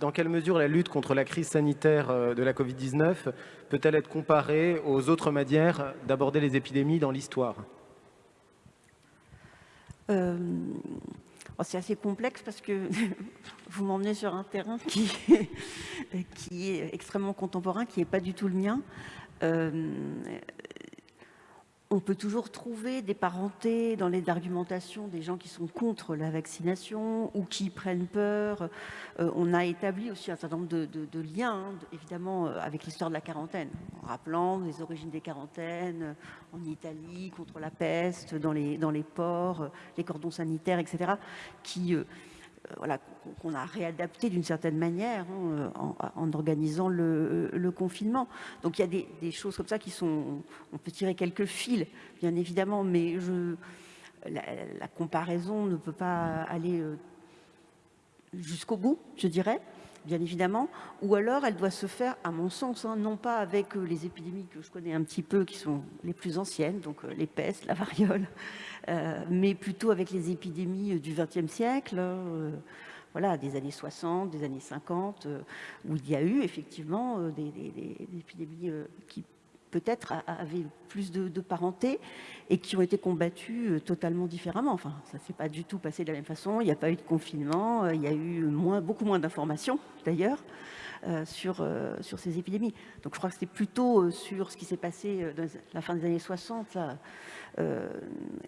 Dans quelle mesure la lutte contre la crise sanitaire de la Covid-19 peut-elle être comparée aux autres manières d'aborder les épidémies dans l'histoire? Oh, C'est assez complexe parce que vous m'emmenez sur un terrain qui, qui est extrêmement contemporain, qui n'est pas du tout le mien on peut toujours trouver des parentés dans les argumentations des gens qui sont contre la vaccination ou qui prennent peur. Euh, on a établi aussi un certain nombre de, liens, hein, évidemment, euh, avec l'histoire de la quarantaine, en rappelant les origines des quarantaines euh, en Italie, contre la peste, dans les, ports, les cordons sanitaires, etc., qui voilà, qu'on a réadapté d'une certaine manière hein, euh, en, organisant le, confinement. Donc il y a des, choses comme ça qui sont... On peut tirer quelques fils, bien évidemment, mais je, la, comparaison ne peut pas aller euh, jusqu'au bout, je dirais bien évidemment, ou alors elle doit se faire, à mon sens, hein, non pas avec les épidémies que je connais un petit peu, qui sont les plus anciennes, donc les pestes, la variole, euh, mais plutôt avec les épidémies euh, du XXe siècle, euh, voilà, des années 60, des années 50, où il y a eu effectivement des, épidémies qui peut-être avaient plus de, parenté et qui ont été combattues totalement différemment. Enfin, ça ne s'est pas du tout passé de la même façon. Il n'y a pas eu de confinement, il y a eu beaucoup moins d'informations d'ailleurs. sur, sur ces épidémies. Donc je crois que c'était plutôt sur ce qui s'est passé dans la fin des années 60, euh,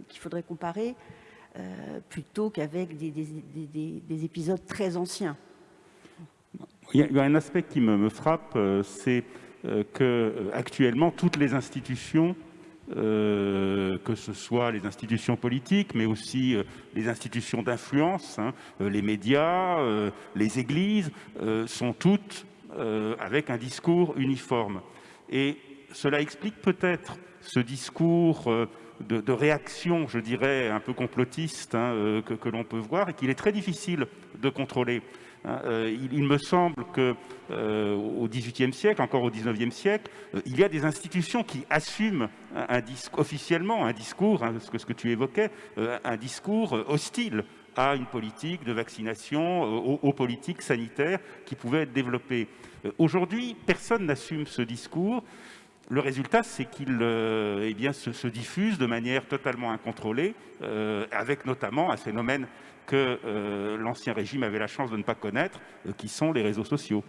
qu'il faudrait comparer euh, plutôt qu'avec des, épisodes très anciens. Il y a un aspect qui me, frappe, euh, c'est que actuellement toutes les institutions que ce soit les institutions politiques, mais aussi les institutions d'influence, hein, les médias, les églises, sont toutes avec un discours uniforme. Et cela explique peut-être ce discours de, réaction, je dirais, un peu complotiste hein, euh, que, l'on peut voir et qu'il est très difficile de contrôler. Hein. Euh, il, me semble qu'au euh, XVIIIe siècle, encore au XIXe siècle, il y a des institutions qui assument officiellement un discours, hein, ce, que, que, tu évoquais, un discours hostile à une politique de vaccination, aux, politiques sanitaires qui pouvaient être développées. Aujourd'hui, personne n'assume ce discours. Le résultat, c'est qu'il euh, eh se, diffuse de manière totalement incontrôlée, euh, avec notamment un phénomène que euh, l'ancien régime avait la chance de ne pas connaître, qui sont les réseaux sociaux.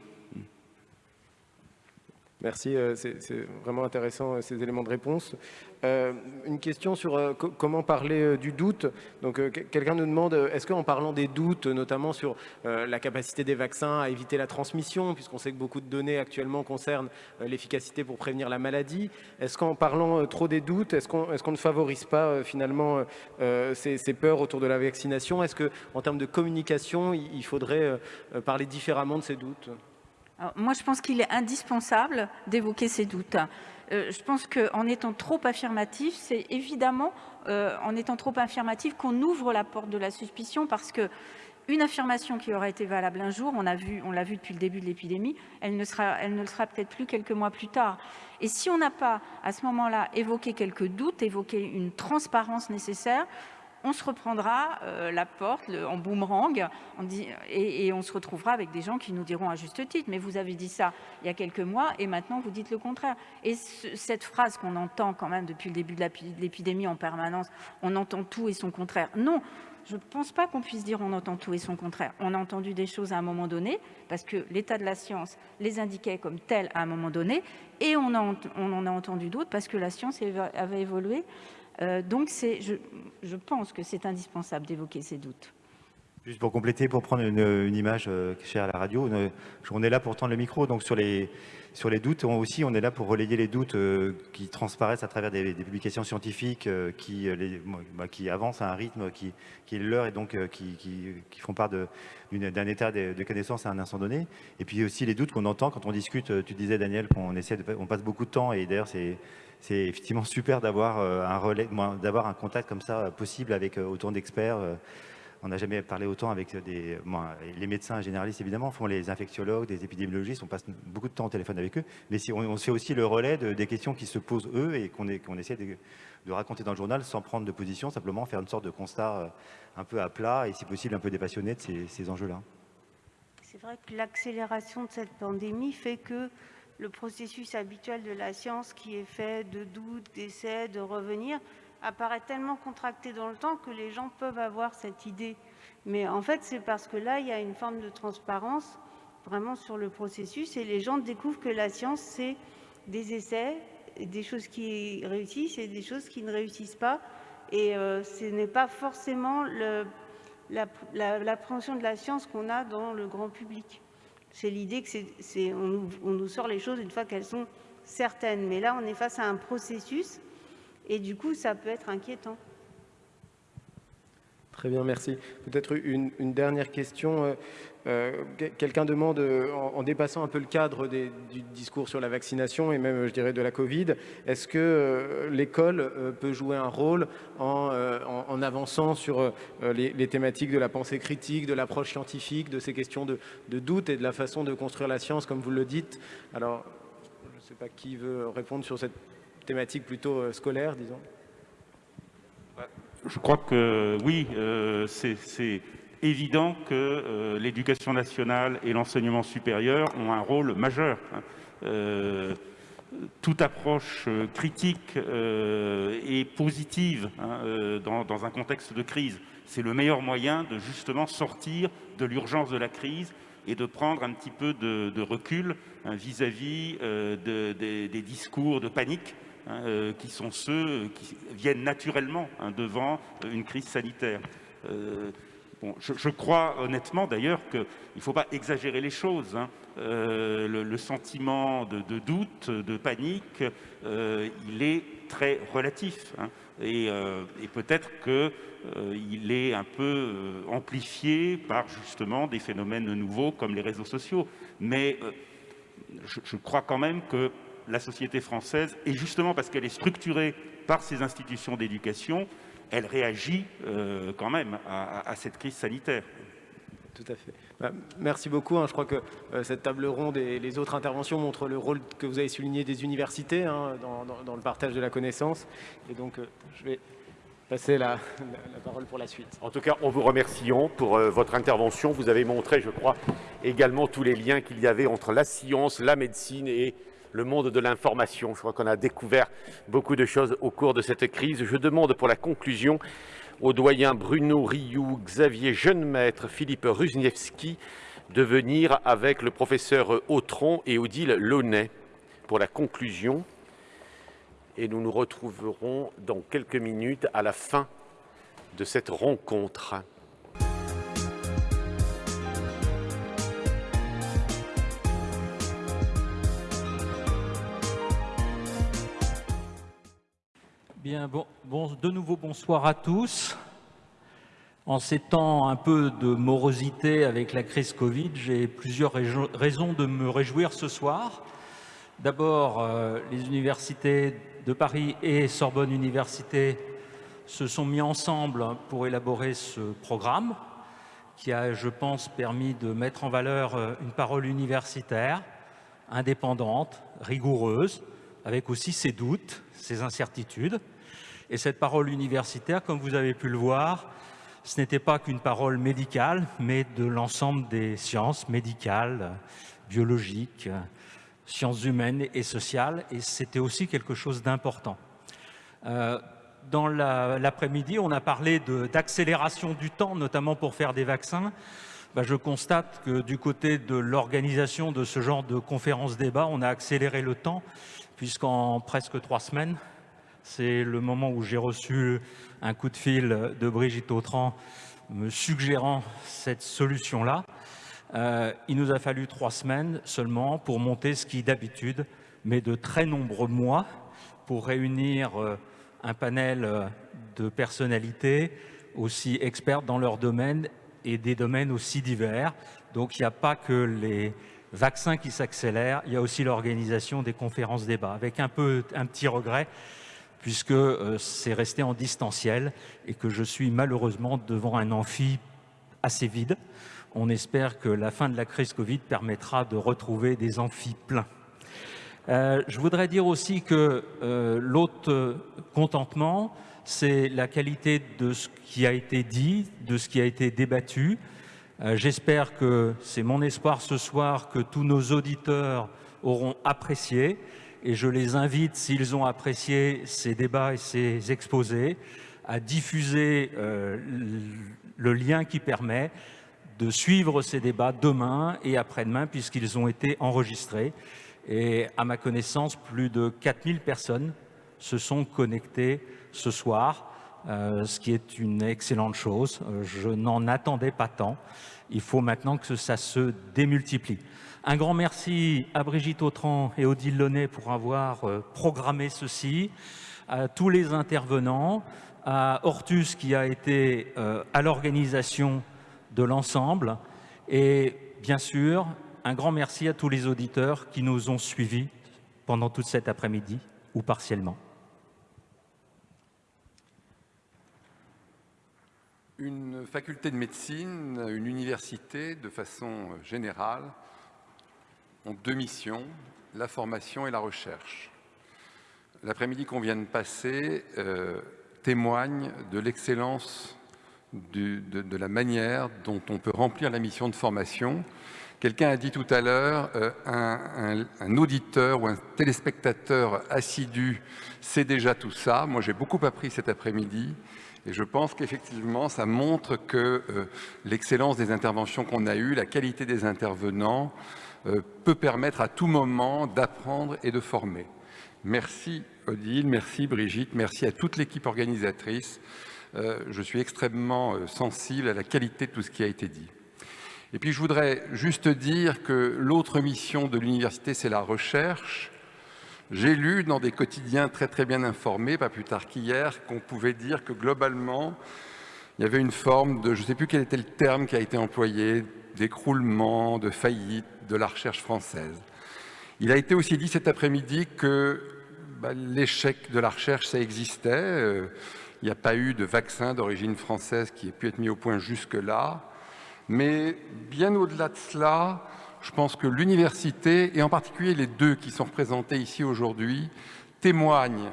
Merci, euh, c'est vraiment intéressant euh, ces éléments de réponse. Euh, une question sur comment parler du doute. Donc, quelqu'un nous demande, est-ce qu'en parlant des doutes, notamment sur la capacité des vaccins à éviter la transmission, puisqu'on sait que beaucoup de données actuellement concernent l'efficacité pour prévenir la maladie, est-ce qu'en parlant trop des doutes, est-ce qu'on ne favorise pas finalement ces, ces, peurs autour de la vaccination? Est-ce qu'en termes de communication, il faudrait parler différemment de ces doutes? Moi, je pense qu'il est indispensable d'évoquer ces doutes. Euh, je pense qu'en étant trop affirmatif, c'est évidemment euh, en étant trop affirmatif qu'on ouvre la porte de la suspicion parce que une affirmation qui aurait été valable un jour, on l'a vu, depuis le début de l'épidémie, elle ne, elle ne le sera peut-être plus quelques mois plus tard. Et si on n'a pas, à ce moment-là, évoqué quelques doutes, évoqué une transparence nécessaire, on se reprendra euh, la porte en boomerang et, on se retrouvera avec des gens qui nous diront à juste titre, mais vous avez dit ça il y a quelques mois et maintenant vous dites le contraire. Et cette phrase qu'on entend quand même depuis le début de l'épidémie en permanence, on entend tout et son contraire. Non, je ne pense pas qu'on puisse dire on entend tout et son contraire. On a entendu des choses à un moment donné, parce que l'état de la science les indiquait comme telles à un moment donné, et on, en a entendu d'autres parce que la science avait évolué donc je, je pense que c'est indispensable d'évoquer ces doutes. Juste pour compléter, pour prendre une, image euh, chère à la radio, on est là pour tendre le micro, donc sur les, sur les doutes, on, aussi on est là pour relayer les doutes euh, qui transparaissent à travers des, publications scientifiques qui, bah, qui avancent à un rythme qui, est leur et donc qui, qui, font part d'un état de, connaissance à un instant donné. Et puis aussi les doutes qu'on entend quand on discute, tu disais Daniel qu'on essaie on passe beaucoup de temps et d'ailleurs c'est c'est effectivement super d'avoir euh, un relais, d'avoir un contact comme ça euh, possible avec euh, autant d'experts. On n'a jamais parlé autant avec des, les médecins généralistes, évidemment, font les infectiologues, des épidémiologistes, on passe beaucoup de temps au téléphone avec eux, mais si on, fait aussi le relais des questions qui se posent eux et qu'on essaie de, raconter dans le journal sans prendre de position, simplement faire une sorte de constat euh, un peu à plat et si possible un peu dépassionné de ces, enjeux-là. C'est vrai que l'accélération de cette pandémie fait que le processus habituel de la science qui est fait de doutes, d'essais, de revenir, apparaît tellement contracté dans le temps que les gens peuvent avoir cette idée. Mais en fait, c'est parce que là, il y a une forme de transparence vraiment sur le processus et les gens découvrent que la science, c'est des essais, des choses qui réussissent et des choses qui ne réussissent pas. Et euh, ce n'est pas forcément l'appréhension de la science qu'on a dans le grand public. C'est l'idée que c'est, on, on nous sort les choses une fois qu'elles sont certaines. Mais là, on est face à un processus et du coup, ça peut être inquiétant. Très bien, merci. Peut-être une, dernière question. Euh, euh, quelqu'un demande, en, dépassant un peu le cadre du discours sur la vaccination et même, je dirais, de la Covid, est-ce que euh, l'école peut jouer un rôle en, avançant sur les, thématiques de la pensée critique, de l'approche scientifique, de ces questions de, de, doute et de la façon de construire la science, comme vous le dites? Alors, je ne sais pas qui veut répondre sur cette thématique plutôt euh, scolaire, disons Je crois que oui, euh, c'est évident que euh, l'éducation nationale et l'enseignement supérieur ont un rôle majeur. Hein. toute approche critique et positive hein, dans, un contexte de crise, c'est le meilleur moyen de justement sortir de l'urgence de la crise et de prendre un petit peu de, recul hein, vis-à-vis des discours de panique Hein, euh, qui sont ceux qui viennent naturellement hein, devant une crise sanitaire. Euh, je, crois honnêtement d'ailleurs qu'il ne faut pas exagérer les choses. Hein. Euh, le, sentiment de, doute, de panique, il est très relatif. et, peut-être qu'il est un peu amplifié par justement des phénomènes nouveaux comme les réseaux sociaux. Mais je crois quand même que la société française, et justement parce qu'elle est structurée par ces institutions d'éducation, elle réagit euh, quand même à, cette crise sanitaire. Tout à fait. Bah, merci beaucoup. Hein. Je crois que euh, cette table ronde et les autres interventions montrent le rôle que vous avez souligné des universités hein, dans, le partage de la connaissance. Et donc, euh, je vais passer la, parole pour la suite. En tout cas, on vous remercie pour votre intervention. Vous avez montré, je crois, également tous les liens qu'il y avait entre la science, la médecine et le monde de l'information. Je crois qu'on a découvert beaucoup de choses au cours de cette crise. Je demande pour la conclusion aux doyens Bruno Rioux, Xavier Jeunemaître, Philippe Rusniewski de venir avec le professeur Autron et Odile Launay pour la conclusion. Et nous nous retrouverons dans quelques minutes à la fin de cette rencontre. Bien, bon, de nouveau bonsoir à tous. En ces temps un peu de morosité avec la crise Covid, j'ai plusieurs raisons de me réjouir ce soir. D'abord, euh, les universités de Paris et Sorbonne Université se sont mis ensemble pour élaborer ce programme qui a, je pense, permis de mettre en valeur euh, une parole universitaire, indépendante, rigoureuse, avec aussi ses doutes, ses incertitudes. Et cette parole universitaire, comme vous avez pu le voir, ce n'était pas qu'une parole médicale, mais de l'ensemble des sciences médicales, biologiques, sciences humaines et sociales, et c'était aussi quelque chose d'important. Euh, dans l'après-midi, on a parlé d'accélération du temps, notamment pour faire des vaccins. Bah, je constate que du côté de l'organisation de ce genre de conférences-débats, on a accéléré le temps puisqu'en presque trois semaines, c'est le moment où j'ai reçu un coup de fil de Brigitte Autran me suggérant cette solution-là. Euh, il nous a fallu trois semaines seulement pour monter ce qui d'habitude met de très nombreux mois pour réunir euh, un panel euh, de personnalités aussi expertes dans leur domaine et des domaines aussi divers. Donc il n'y a pas que les vaccins qui s'accélèrent, il y a aussi l'organisation des conférences débats, avec un, peu, un petit regret, puisque euh, c'est resté en distanciel et que je suis malheureusement devant un amphi assez vides. On espère que la fin de la crise Covid permettra de retrouver des amphis pleins. Euh, je voudrais dire aussi que euh, l'autre contentement, c'est la qualité de ce qui a été dit, de ce qui a été débattu. J'espère que c'est mon espoir ce soir que tous nos auditeurs auront apprécié et je les invite, s'ils ont apprécié ces débats et ces exposés, à diffuser le lien qui permet de suivre ces débats demain et après-demain puisqu'ils ont été enregistrés. Et à ma connaissance, plus de 4000 personnes se sont connectées ce soir, euh, ce qui est une excellente chose. Euh, je n'en attendais pas tant. Il faut maintenant que ça se démultiplie. Un grand merci à Brigitte Autran et Odile Launay pour avoir euh, programmé ceci, à tous les intervenants, à Hortus qui a été à l'organisation de l'ensemble et bien sûr un grand merci à tous les auditeurs qui nous ont suivis pendant toute cet après-midi ou partiellement. Une faculté de médecine, une université, de façon générale, ont deux missions, la formation et la recherche. L'après-midi qu'on vient de passer euh, témoigne de l'excellence de, la manière dont on peut remplir la mission de formation Quelqu'un a dit tout à l'heure, euh, un, auditeur ou un téléspectateur assidu sait déjà tout ça. Moi, j'ai beaucoup appris cet après-midi et je pense qu'effectivement, ça montre que euh, l'excellence des interventions qu'on a eues, la qualité des intervenants, peut permettre à tout moment d'apprendre et de former. Merci Odile, merci Brigitte, merci à toute l'équipe organisatrice. je suis extrêmement sensible à la qualité de tout ce qui a été dit. Et puis je voudrais juste dire que l'autre mission de l'université, c'est la recherche. J'ai lu dans des quotidiens très très bien informés, pas plus tard qu'hier, qu'on pouvait dire que globalement, il y avait une forme de, je ne sais plus quel était le terme qui a été employé, d'écroulement, de faillite de la recherche française. Il a été aussi dit cet après-midi que bah, l'échec de la recherche, ça existait. Euh, il n'y a pas eu de vaccin d'origine française qui ait pu être mis au point jusque-là. Mais bien au-delà de cela, je pense que l'université, et en particulier les deux qui sont représentés ici aujourd'hui, témoignent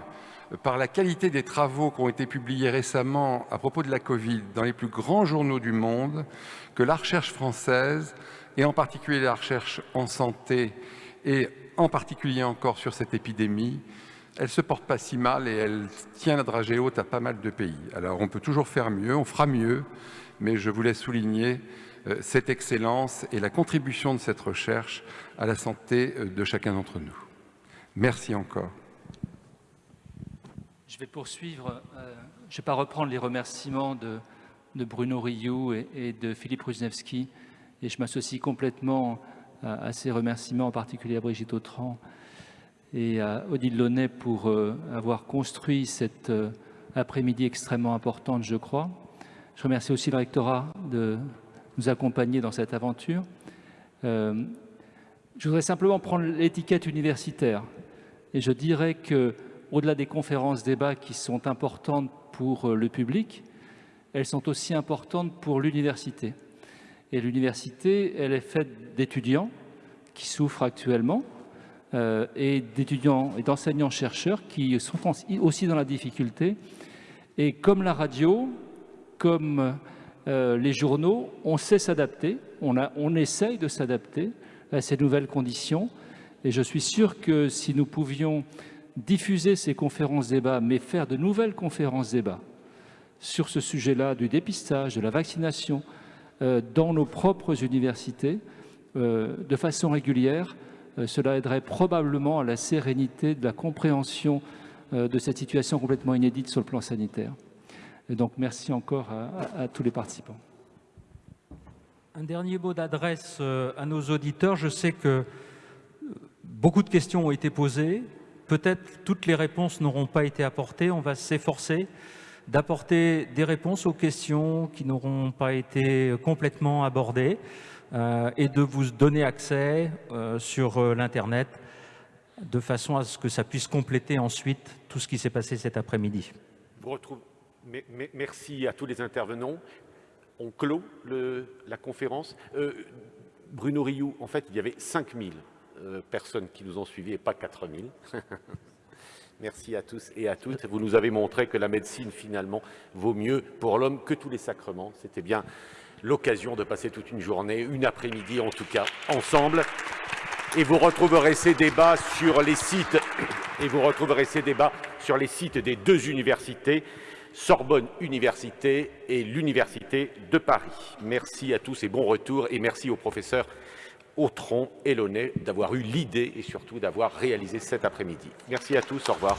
par la qualité des travaux qui ont été publiés récemment à propos de la Covid dans les plus grands journaux du monde, que la recherche française, et en particulier la recherche en santé, et en particulier encore sur cette épidémie, elle se porte pas si mal et elle tient la dragée haute à pas mal de pays. Alors on peut toujours faire mieux, on fera mieux, mais je voulais souligner euh, cette excellence et la contribution de cette recherche à la santé euh, de chacun d'entre nous. Merci encore. Je vais poursuivre. Euh, je ne vais pas reprendre les remerciements de, Bruno Rioux et, de Philippe Rusnevski, et je m'associe complètement à, ces remerciements, en particulier à Brigitte Autran et à Odile Launay pour avoir construit cette après-midi extrêmement importante, je crois. Je remercie aussi le rectorat de nous accompagner dans cette aventure. Euh, je voudrais simplement prendre l'étiquette universitaire et je dirais que au-delà des conférences débats qui sont importantes pour euh, le public, elles sont aussi importantes pour l'université. Et l'université, elle est faite d'étudiants qui souffrent actuellement euh, et d'étudiants et d'enseignants-chercheurs qui sont aussi dans la difficulté. Et comme la radio, comme euh, les journaux, on sait s'adapter, on, on essaye de s'adapter à ces nouvelles conditions. Et je suis sûr que si nous pouvions diffuser ces conférences débats, mais faire de nouvelles conférences débats sur ce sujet-là du dépistage, de la vaccination, euh, dans nos propres universités, euh, de façon régulière, cela aiderait probablement à la sérénité de la compréhension de cette situation complètement inédite sur le plan sanitaire. Donc, merci encore à, tous les participants. Un dernier mot d'adresse euh, à nos auditeurs. Je sais que euh, beaucoup de questions ont été posées. Peut-être toutes les réponses n'auront pas été apportées. On va s'efforcer d'apporter des réponses aux questions qui n'auront pas été complètement abordées euh, et de vous donner accès sur l'Internet de façon à ce que ça puisse compléter ensuite tout ce qui s'est passé cet après-midi merci à tous les intervenants. on clôt la conférence. Euh, Bruno Rioux, en fait, il y avait 5000 euh, personnes qui nous ont suivis et pas 4000. Merci à tous et à toutes. Vous nous avez montré que la médecine, finalement, vaut mieux pour l'homme que tous les sacrements. C'était bien l'occasion de passer toute une journée, une après-midi en tout cas, ensemble. Et vous retrouverez ces débats sur les sites et vous retrouverez ces débats sur les sites des deux universités, Sorbonne Université et l'Université de Paris. Merci à tous et bon retour et merci au professeur Autron et Launay d'avoir eu l'idée et surtout d'avoir réalisé cet après-midi. Merci à tous, au revoir.